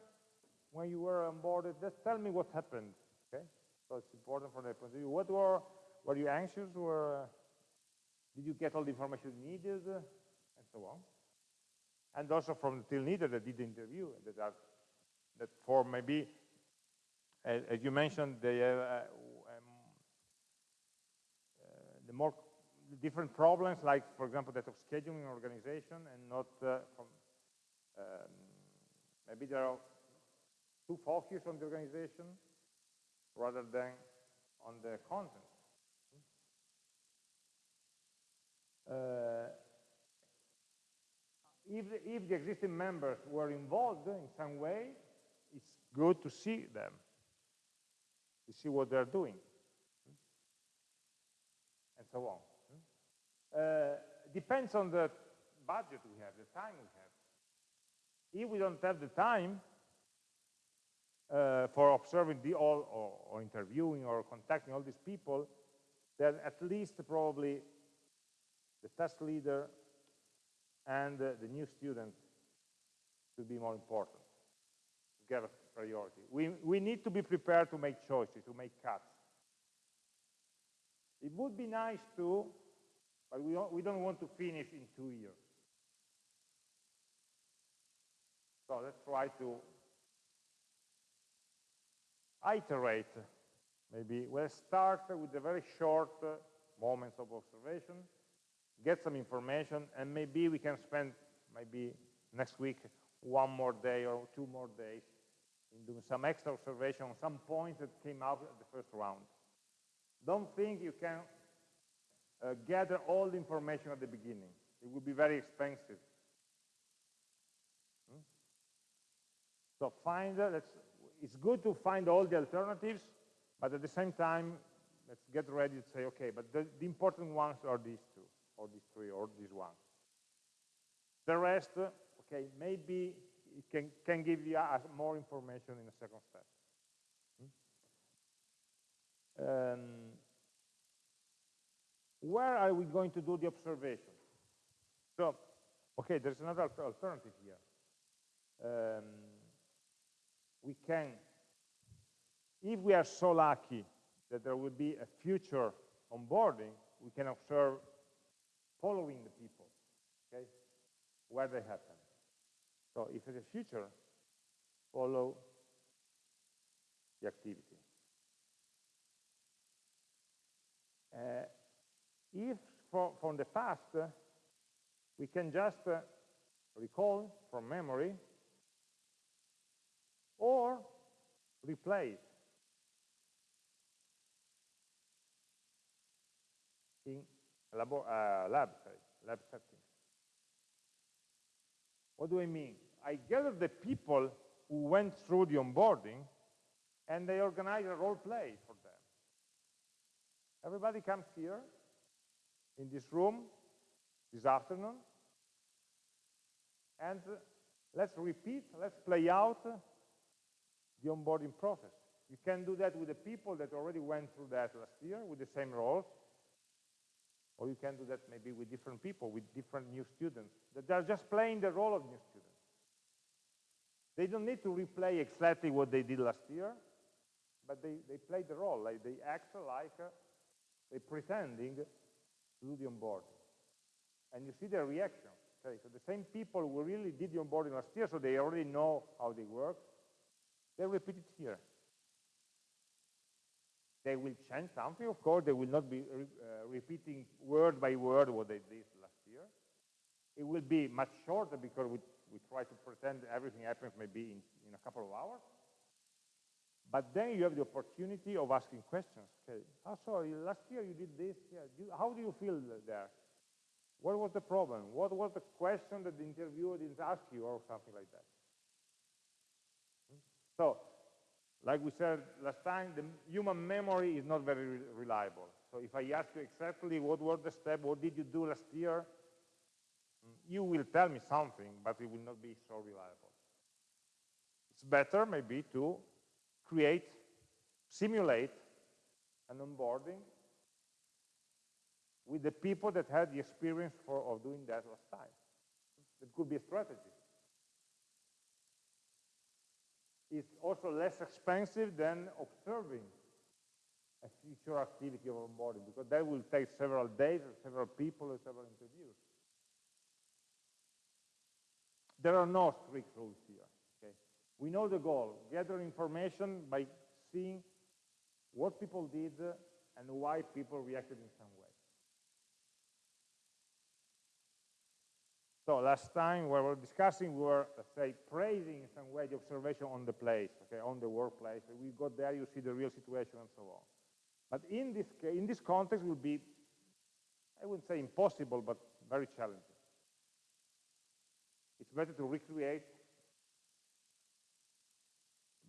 when you were onboarded? Just tell me what happened. Okay, so it's important from the point of view. What were were you anxious? Were did you get all the information needed? And so on. And also from the team leader that did the interview, that, that for maybe, as, as you mentioned, they have uh, uh, the more different problems, like, for example, that of scheduling organization and not uh, from, um, maybe there are too focused on the organization rather than on the content. Uh, if, the, if the existing members were involved in some way, it's good to see them, to see what they're doing, and so on. Uh, depends on the budget we have, the time we have. If we don't have the time uh, for observing the all, or, or interviewing or contacting all these people, then at least probably the task leader and uh, the new student should be more important. get priority. We, we need to be prepared to make choices, to make cuts. It would be nice to, but we don't, we don't want to finish in two years. So let's try to iterate. Maybe we'll start with a very short uh, moments of observation, get some information, and maybe we can spend maybe next week one more day or two more days in doing some extra observation on some points that came out at the first round. Don't think you can uh, gather all the information at the beginning. It would be very expensive. Hmm? So find, uh, it's good to find all the alternatives, but at the same time, let's get ready to say, okay, but the, the important ones are these two, or these three, or these one. The rest, okay, maybe it can, can give you uh, more information in a second step. Hmm? Um, where are we going to do the observation? So, okay, there's another alternative here. Um, we can, if we are so lucky that there will be a future onboarding, we can observe following the people, okay, where they happen. So if it's a future, follow the activity. Uh, if for, from the past, uh, we can just uh, recall from memory or replace in lab, uh, lab, lab setting. What do I mean? I gather the people who went through the onboarding and they organize a role play for them. Everybody comes here in this room this afternoon and uh, let's repeat, let's play out the onboarding process. You can do that with the people that already went through that last year with the same roles, or you can do that maybe with different people, with different new students, that they are just playing the role of new students. They don't need to replay exactly what they did last year, but they, they play the role, like they act like uh, they're pretending to do the onboarding. And you see their reaction. Okay, so the same people who really did the onboarding last year, so they already know how they work, they repeat it here. They will change something, of course, they will not be re uh, repeating word by word what they did last year. It will be much shorter because we, we try to pretend everything happens maybe in, in a couple of hours. But then you have the opportunity of asking questions. Okay, oh, sorry, last year you did this. Yeah, do, how do you feel there? What was the problem? What was the question that the interviewer didn't ask you or something like that? So, like we said last time, the human memory is not very re reliable. So if I ask you exactly what were the steps, what did you do last year, you will tell me something, but it will not be so reliable. It's better maybe to create, simulate an onboarding with the people that had the experience for, of doing that last time. It could be a strategy. Is also less expensive than observing a future activity of onboarding because that will take several days, several people, and several interviews. There are no strict rules here. Okay? We know the goal, gather information by seeing what people did and why people reacted in some way. So last time we were discussing, we were, let's say, praising in some way the observation on the place, okay, on the workplace. We got there, you see the real situation and so on. But in this, in this context will be, I wouldn't say impossible, but very challenging. It's better to recreate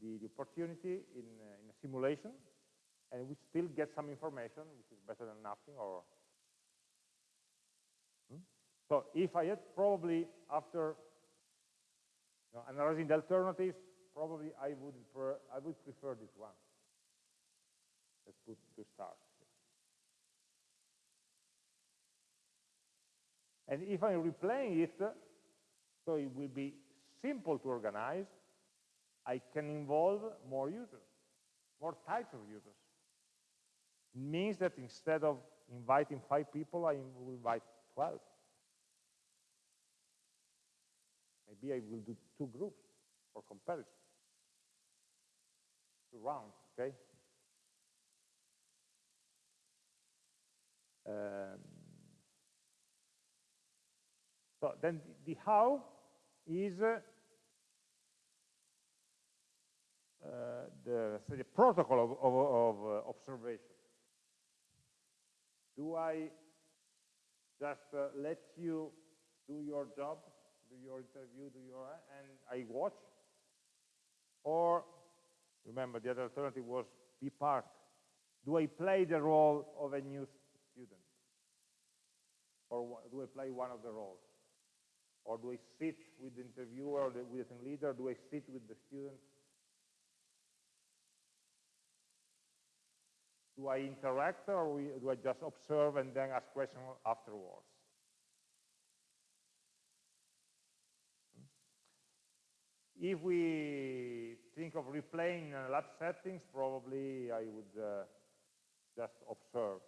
the, the opportunity in, uh, in a simulation, and we still get some information, which is better than nothing, or so if I had probably, after you know, analyzing the alternatives, probably I would, prefer, I would prefer this one. Let's put to start. And if I'm replaying it, so it will be simple to organize, I can involve more users, more types of users. It means that instead of inviting five people, I will invite 12. Maybe I will do two groups for comparison. Two rounds, okay? Um, so then the, how is uh, the, the protocol of, of, of uh, observation. Do I just uh, let you do your job, do your interview, do your, and I watch? Or, remember, the other alternative was be part. Do I play the role of a new student? Or do I play one of the roles? Or do I sit with the interviewer the, with the leader? Do I sit with the student? Do I interact or do I just observe and then ask questions afterwards? If we think of replaying lab settings, probably I would uh, just observe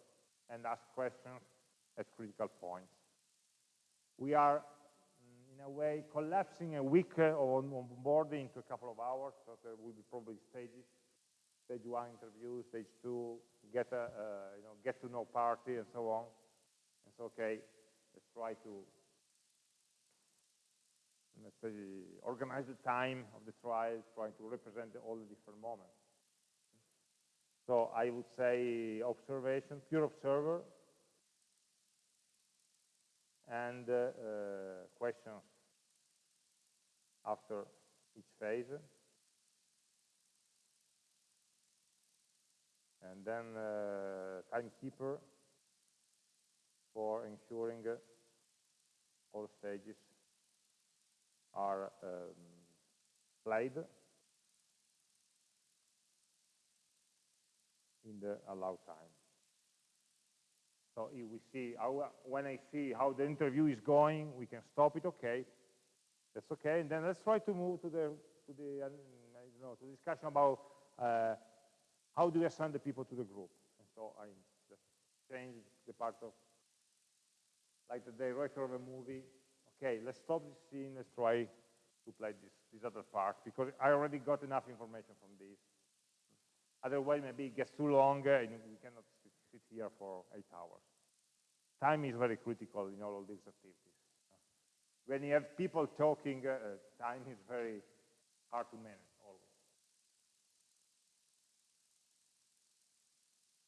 and ask questions at critical points. We are, mm, in a way, collapsing a week of onboarding into a couple of hours, so there will be probably stages stage one interview, stage two, get a, uh, you know, get to know party and so on. It's okay, let's try to let's say, organize the time of the trial, trying to represent all the different moments. So I would say observation, pure observer, and uh, uh, questions after each phase. and then uh, timekeeper for ensuring uh, all stages are um, played in the allowed time. So if we see how, when I see how the interview is going, we can stop it. Okay, that's okay. And then let's try to move to the to the uh, know to discussion about uh, how do we assign the people to the group? And so I just changed the part of, like the director of a movie, okay, let's stop this scene, let's try to play this, this other part, because I already got enough information from this. Otherwise, maybe it gets too long, and we cannot sit, here for eight hours. Time is very critical in all of these activities. When you have people talking, uh, time is very hard to manage.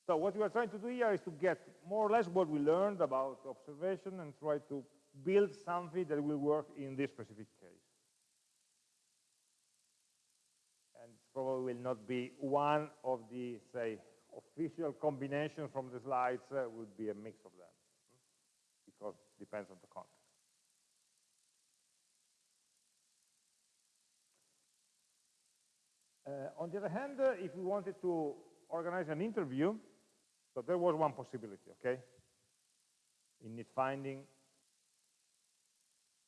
So what we are trying to do here is to get more or less what we learned about observation and try to build something that will work in this specific case. And probably will not be one of the, say, official combinations from the slides, uh, would be a mix of them, because it depends on the context. Uh, on the other hand, uh, if we wanted to organize an interview, so there was one possibility, okay? In need finding,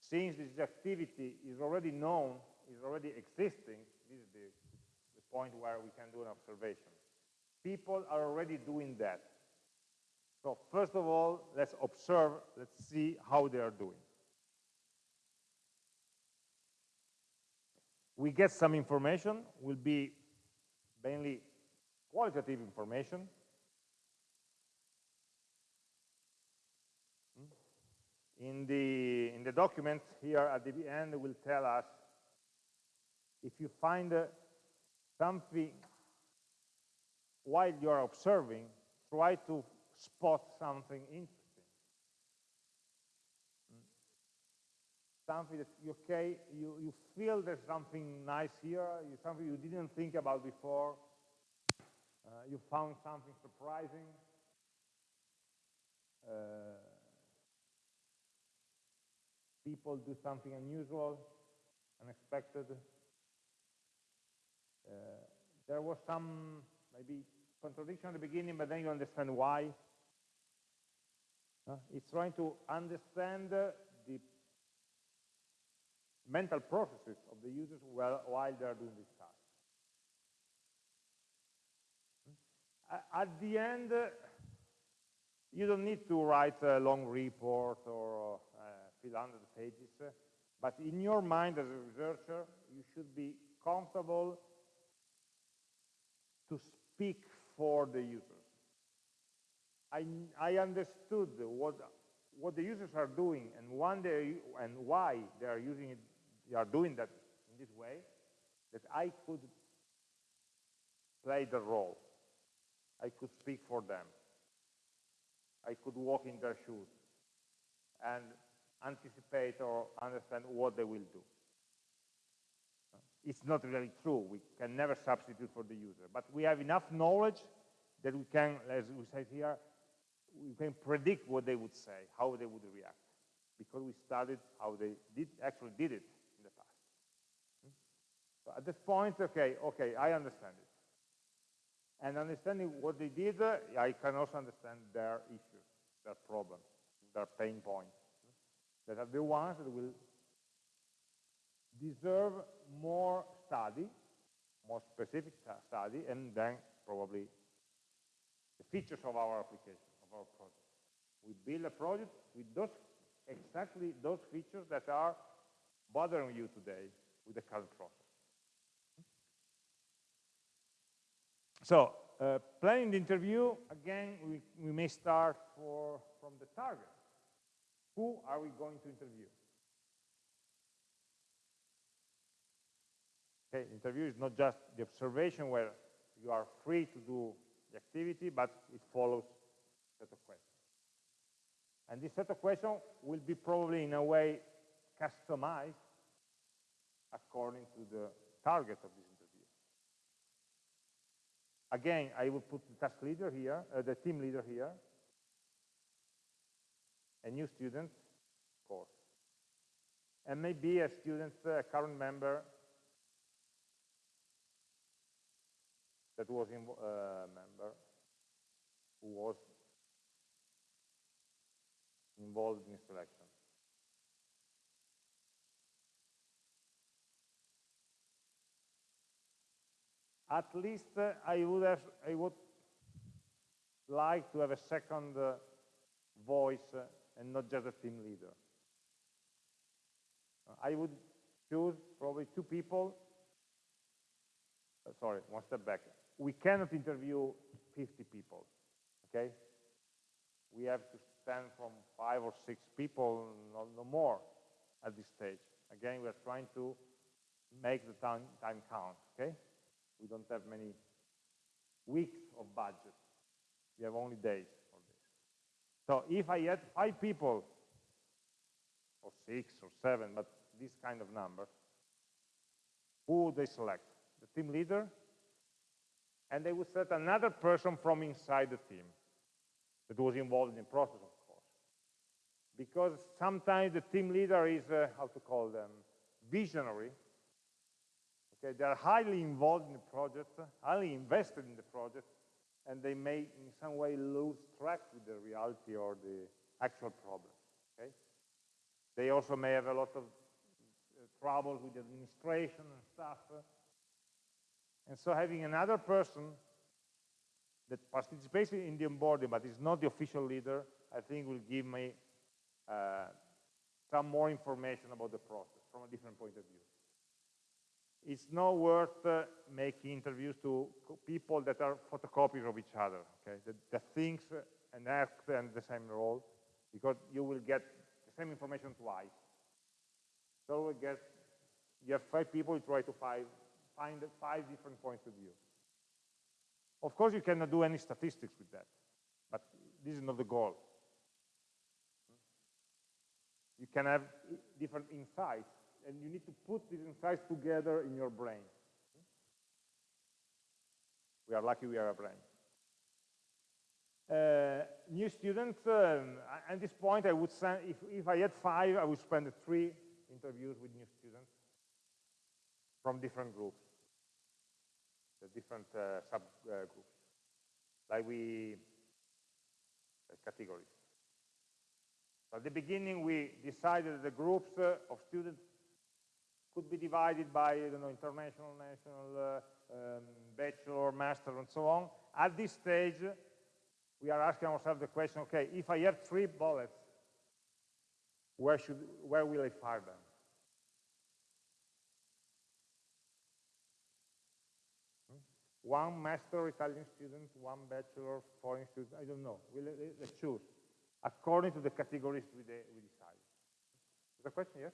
since this activity is already known, is already existing, this is the, the point where we can do an observation. People are already doing that. So first of all, let's observe, let's see how they are doing. We get some information, will be mainly qualitative information, in the, in the document here at the end will tell us if you find uh, something while you're observing, try to spot something interesting. Hmm. Something that, okay, you, you feel there's something nice here, you, something you didn't think about before, uh, you found something surprising, uh, people do something unusual, unexpected. Uh, there was some maybe contradiction at the beginning, but then you understand why. Uh, it's trying to understand uh, the mental processes of the users while they are doing this task. Hmm? At the end, uh, you don't need to write a long report or uh, fill 100 pages, but in your mind as a researcher, you should be comfortable to speak for the users. I, I understood what, what the users are doing and, one day, and why they are using it, they are doing that in this way, that I could play the role. I could speak for them. I could walk in their shoes and anticipate or understand what they will do. It's not really true. We can never substitute for the user. But we have enough knowledge that we can, as we said here, we can predict what they would say, how they would react, because we studied how they did actually did it in the past. So at this point, okay, okay, I understand it. And understanding what they did, I can also understand their issues, their problems, their pain points. That are the ones that will deserve more study, more specific study, and then probably the features of our application, of our project. We build a project with those exactly those features that are bothering you today with the current process. So, uh, planning the interview, again, we, we may start for, from the target. Who are we going to interview? Okay, interview is not just the observation where you are free to do the activity, but it follows a set of questions. And this set of questions will be probably in a way customized according to the target of this interview. Again, I will put the task leader here, uh, the team leader here, a new student, course, and maybe a student, a current member that was a uh, member who was involved in selection. At least uh, I would have, I would like to have a second uh, voice uh, and not just a team leader. I would choose probably two people. Uh, sorry, one step back we cannot interview 50 people, okay? We have to stand from five or six people, no, no more at this stage. Again, we are trying to make the time, time count, okay? We don't have many weeks of budget. We have only days. So if I had five people, or six or seven, but this kind of number, who would they select? The team leader, and they would select another person from inside the team that was involved in the process, of course. Because sometimes the team leader is, uh, how to call them, visionary. Okay, they are highly involved in the project, highly invested in the project, and they may in some way lose track with the reality or the actual problem. Okay? They also may have a lot of uh, trouble with administration and stuff. Uh, and so having another person that participates in the onboarding but is not the official leader, I think will give me uh, some more information about the process from a different point of view. It's not worth uh, making interviews to people that are photocopies of each other, okay? That, that and acts in the same role, because you will get the same information twice. So we get, you have five people, you try to find find five different points of view. Of course, you cannot do any statistics with that, but this is not the goal. You can have different insights, and you need to put these insights together in your brain. We are lucky we are a brain. Uh, new students, um, at this point, I would send, if, if I had five, I would spend three interviews with new students from different groups the different uh, subgroups, like we uh, categories. At the beginning, we decided the groups uh, of students could be divided by you know, international, national, uh, um, bachelor, master, and so on. At this stage, we are asking ourselves the question, okay, if I have three bullets, where, should, where will I fire them? One master Italian student, one bachelor foreign student, I don't know. We'll, let's choose according to the categories we, de we decide. A question? Yes?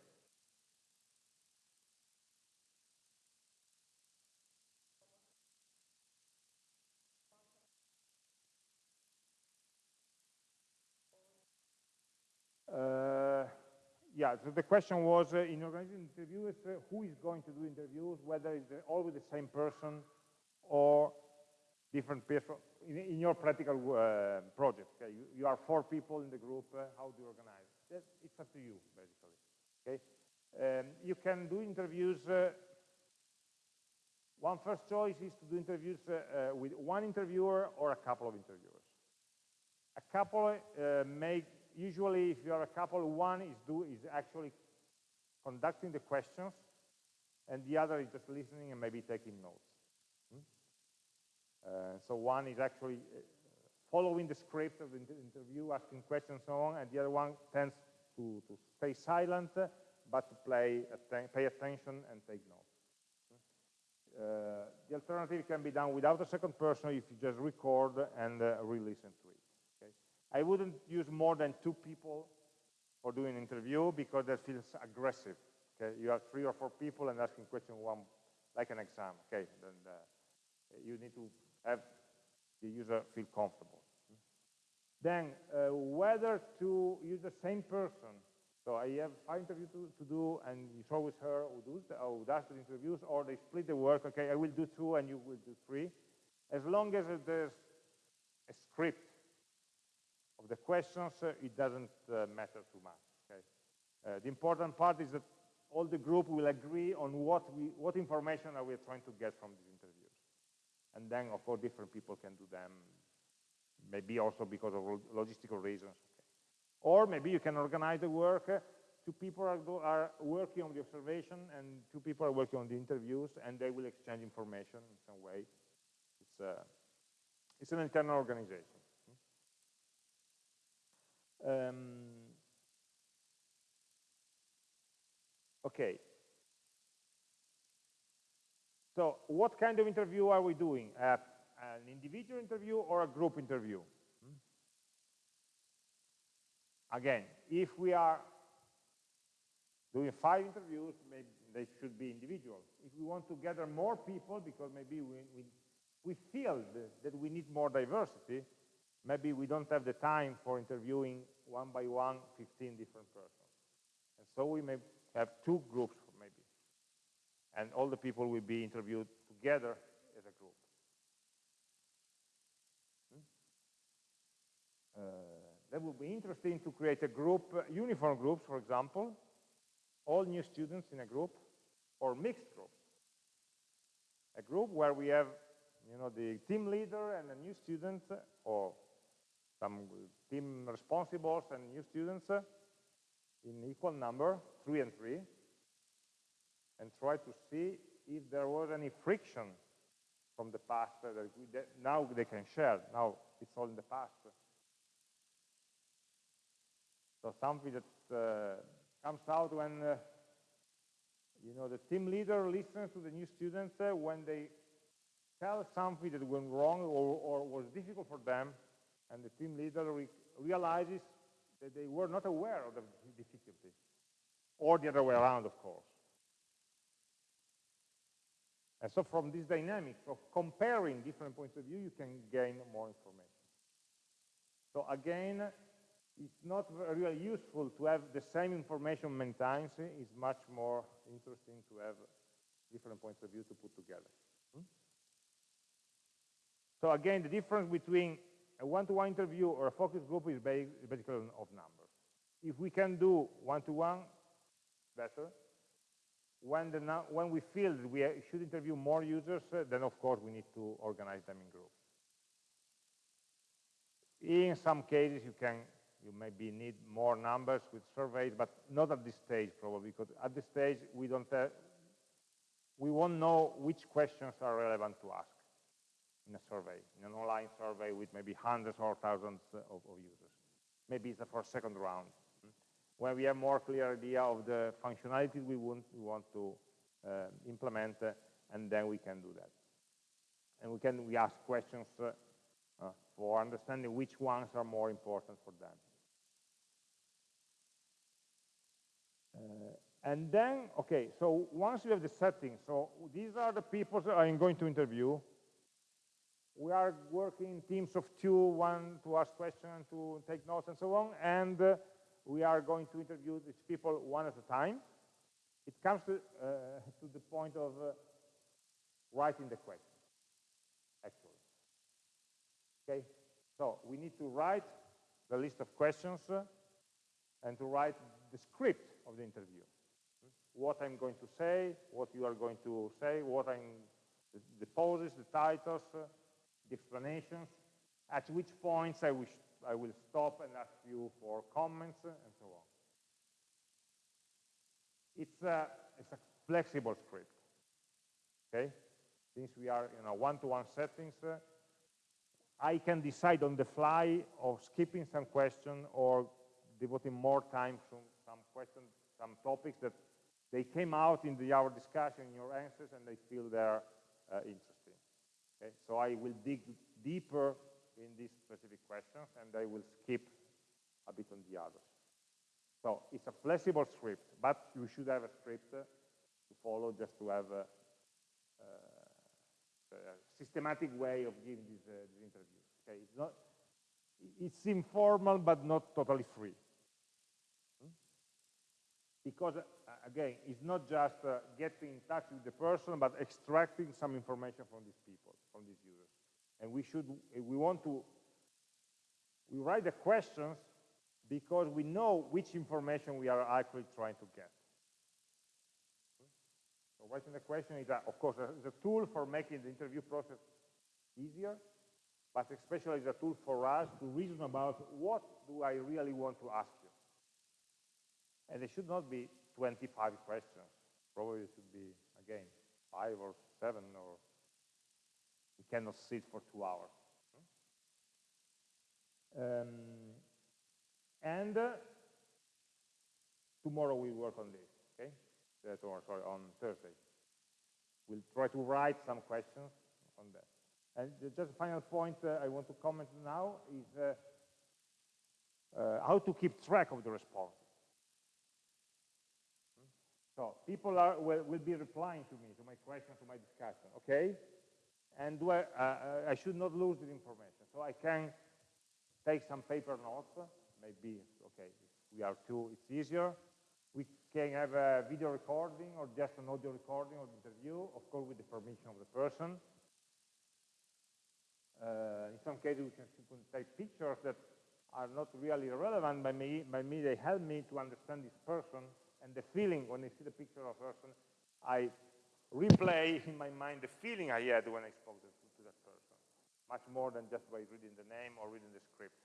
Uh, yeah, so the question was, uh, in organizing interviews, uh, who is going to do interviews, whether it's always the same person or different people in, in your practical uh, project. Okay? You, you, are four people in the group, uh, how do you organize? That, it's up to you, basically. Okay? Um, you can do interviews. Uh, one first choice is to do interviews with one interviewer or a couple of interviewers. A couple make usually if you are a couple, one is, do, is actually conducting the questions, and the other is just listening and maybe taking notes. Hmm? Uh, so one is actually uh, following the script of the interview, asking questions and so on, and the other one tends to, to stay silent, but to play atten pay attention and take notes. Hmm? Uh, the alternative can be done without a second person if you just record and uh, re-listen to it. I wouldn't use more than two people for doing an interview because that feels aggressive. Okay, you have three or four people and asking question one, like an exam. Okay, then uh, you need to have the user feel comfortable. Then uh, whether to use the same person. So I have five interviews to, to do, and it's always her who does, the, who does the interviews, or they split the work. Okay, I will do two, and you will do three. As long as there's a script of the questions, uh, it doesn't uh, matter too much. Okay? Uh, the important part is that all the group will agree on what, we, what information are we trying to get from these interviews. And then, of course, different people can do them, maybe also because of logistical reasons. Okay. Or maybe you can organize the work. two people are, are, working on the observation, and two people are working on the interviews, and they will exchange information in some way. It's, it's an internal organization. Um, okay. So what kind of interview are we doing? Uh, an individual interview or a group interview? Hmm? Again, if we are doing five interviews, maybe they should be individual. If we want to gather more people, because maybe we, we, we feel that we need more diversity, maybe we don't have the time for interviewing one by one 15 different persons. And so we may have two groups maybe. And all the people will be interviewed together as a group. Hmm? Uh, that would be interesting to create a group, uh, uniform groups, for example, all new students in a group, or mixed groups. A group where we have you know, the team leader and a new student, or some team responsibles and new students in equal number, three and three, and try to see if there was any friction from the past that, we, that now they can share. Now it's all in the past. So something that uh, comes out when uh, you know the team leader listens to the new students uh, when they tell something that went wrong or, or was difficult for them and the team leader re realizes that they were not aware of the difficulty, or the other way around, of course. And so from this dynamic of comparing different points of view, you can gain more information. So again, it's not really useful to have the same information many times. It's much more interesting to have different points of view to put together. Hmm? So again, the difference between a one-to-one -one interview or a focus group is basically of numbers. If we can do one-to-one, -one, better. When, the, when we feel that we should interview more users, uh, then of course we need to organize them in groups. In some cases, you can you maybe need more numbers with surveys, but not at this stage probably, because at this stage we don't have, we won't know which questions are relevant to ask in a survey, in an online survey with maybe hundreds or thousands of, of users. Maybe it's for a second round. When we have more clear idea of the functionality we want, we want to uh, implement, uh, and then we can do that. And we can we ask questions uh, uh for understanding which ones are more important for them. Uh, and then, okay, so once you have the settings, so these are the people I'm going to interview. We are working in teams of two, one to ask questions, to take notes and so on, and uh, we are going to interview these people one at a time. It comes to, uh, to the point of uh, writing the question, actually. Okay, so we need to write the list of questions uh, and to write the script of the interview what I'm going to say, what you are going to say, what I'm, the, the poses, the titles, uh, the explanations, at which points I, wish, I will stop and ask you for comments and so on. It's a, it's a flexible script, okay? Since we are in a one-to-one -one settings, uh, I can decide on the fly of skipping some question or devoting more time to some questions, some topics that they came out in the our discussion, in your answers, and they feel they're uh. Okay? So I will dig deeper in these specific questions, and I will skip a bit on the others. So it's a flexible script, but you should have a script uh, to follow just to have a, uh, a systematic way of giving these, uh, these interviews. Okay, it's not, it's informal, but not totally free. Hmm? Because again, it's not just uh, getting in touch with the person, but extracting some information from these people, from these users. And we should, we want to, we write the questions because we know which information we are actually trying to get. So writing the question is, a, of course, a tool for making the interview process easier, but especially is a tool for us to reason about what do I really want to ask you. And it should not be 25 questions. Probably it should be, again, five or seven, or we cannot sit for two hours. Um, and uh, tomorrow we work on this, okay? Uh, tomorrow, sorry, on Thursday. We'll try to write some questions on that. And just a final point uh, I want to comment now is uh, uh how to keep track of the response. So people are, will, will, be replying to me, to my question, to my discussion, okay? And uh, uh, I should not lose the information. So I can take some paper notes, maybe, okay, we are two, it's easier. We can have a video recording or just an audio recording of the interview, of course with the permission of the person. Uh, in some cases, we can take pictures that are not really relevant, but me, by me they help me to understand this person and the feeling when I see the picture of a person, I replay in my mind the feeling I had when I spoke to, to that person, much more than just by reading the name or reading the script.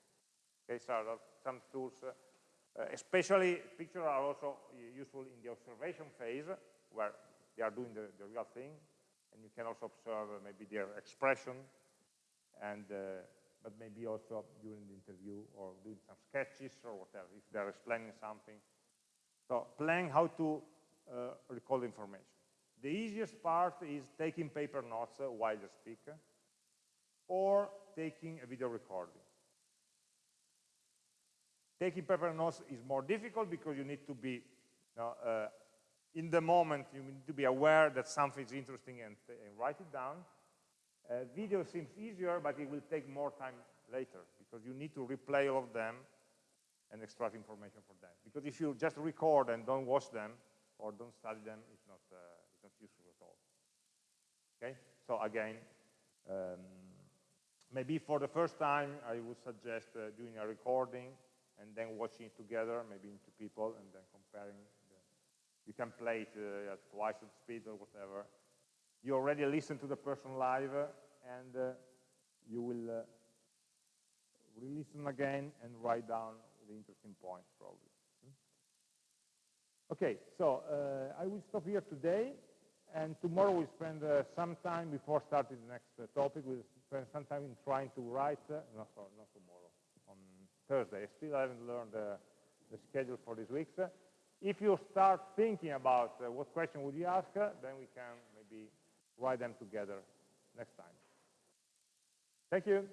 Okay, so some tools, uh, uh, especially pictures are also useful in the observation phase, where they are doing the, the real thing, and you can also observe uh, maybe their expression, and uh, but maybe also during the interview or doing some sketches or whatever, if they're explaining something, so plan how to uh, recall information. The easiest part is taking paper notes uh, while you speak or taking a video recording. Taking paper notes is more difficult because you need to be you know, uh, in the moment, you need to be aware that something is interesting and, and write it down. Uh, video seems easier, but it will take more time later because you need to replay all of them and extract information for them. Because if you just record and don't watch them or don't study them, it's not, uh, it's not useful at all. Okay, so again, um, maybe for the first time, I would suggest uh, doing a recording and then watching it together, maybe in two people, and then comparing. The, you can play it uh, at twice the speed or whatever. You already listen to the person live, and uh, you will uh, re-listen again and write down the interesting probably. Hmm? Okay, so uh, I will stop here today, and tomorrow we spend uh, some time before starting the next uh, topic, we'll spend some time in trying to write, uh, no, sorry, not tomorrow, on Thursday. I still haven't learned the schedule for these weeks. If you start thinking about uh, what question would you ask, uh, then we can maybe write them together next time. Thank you.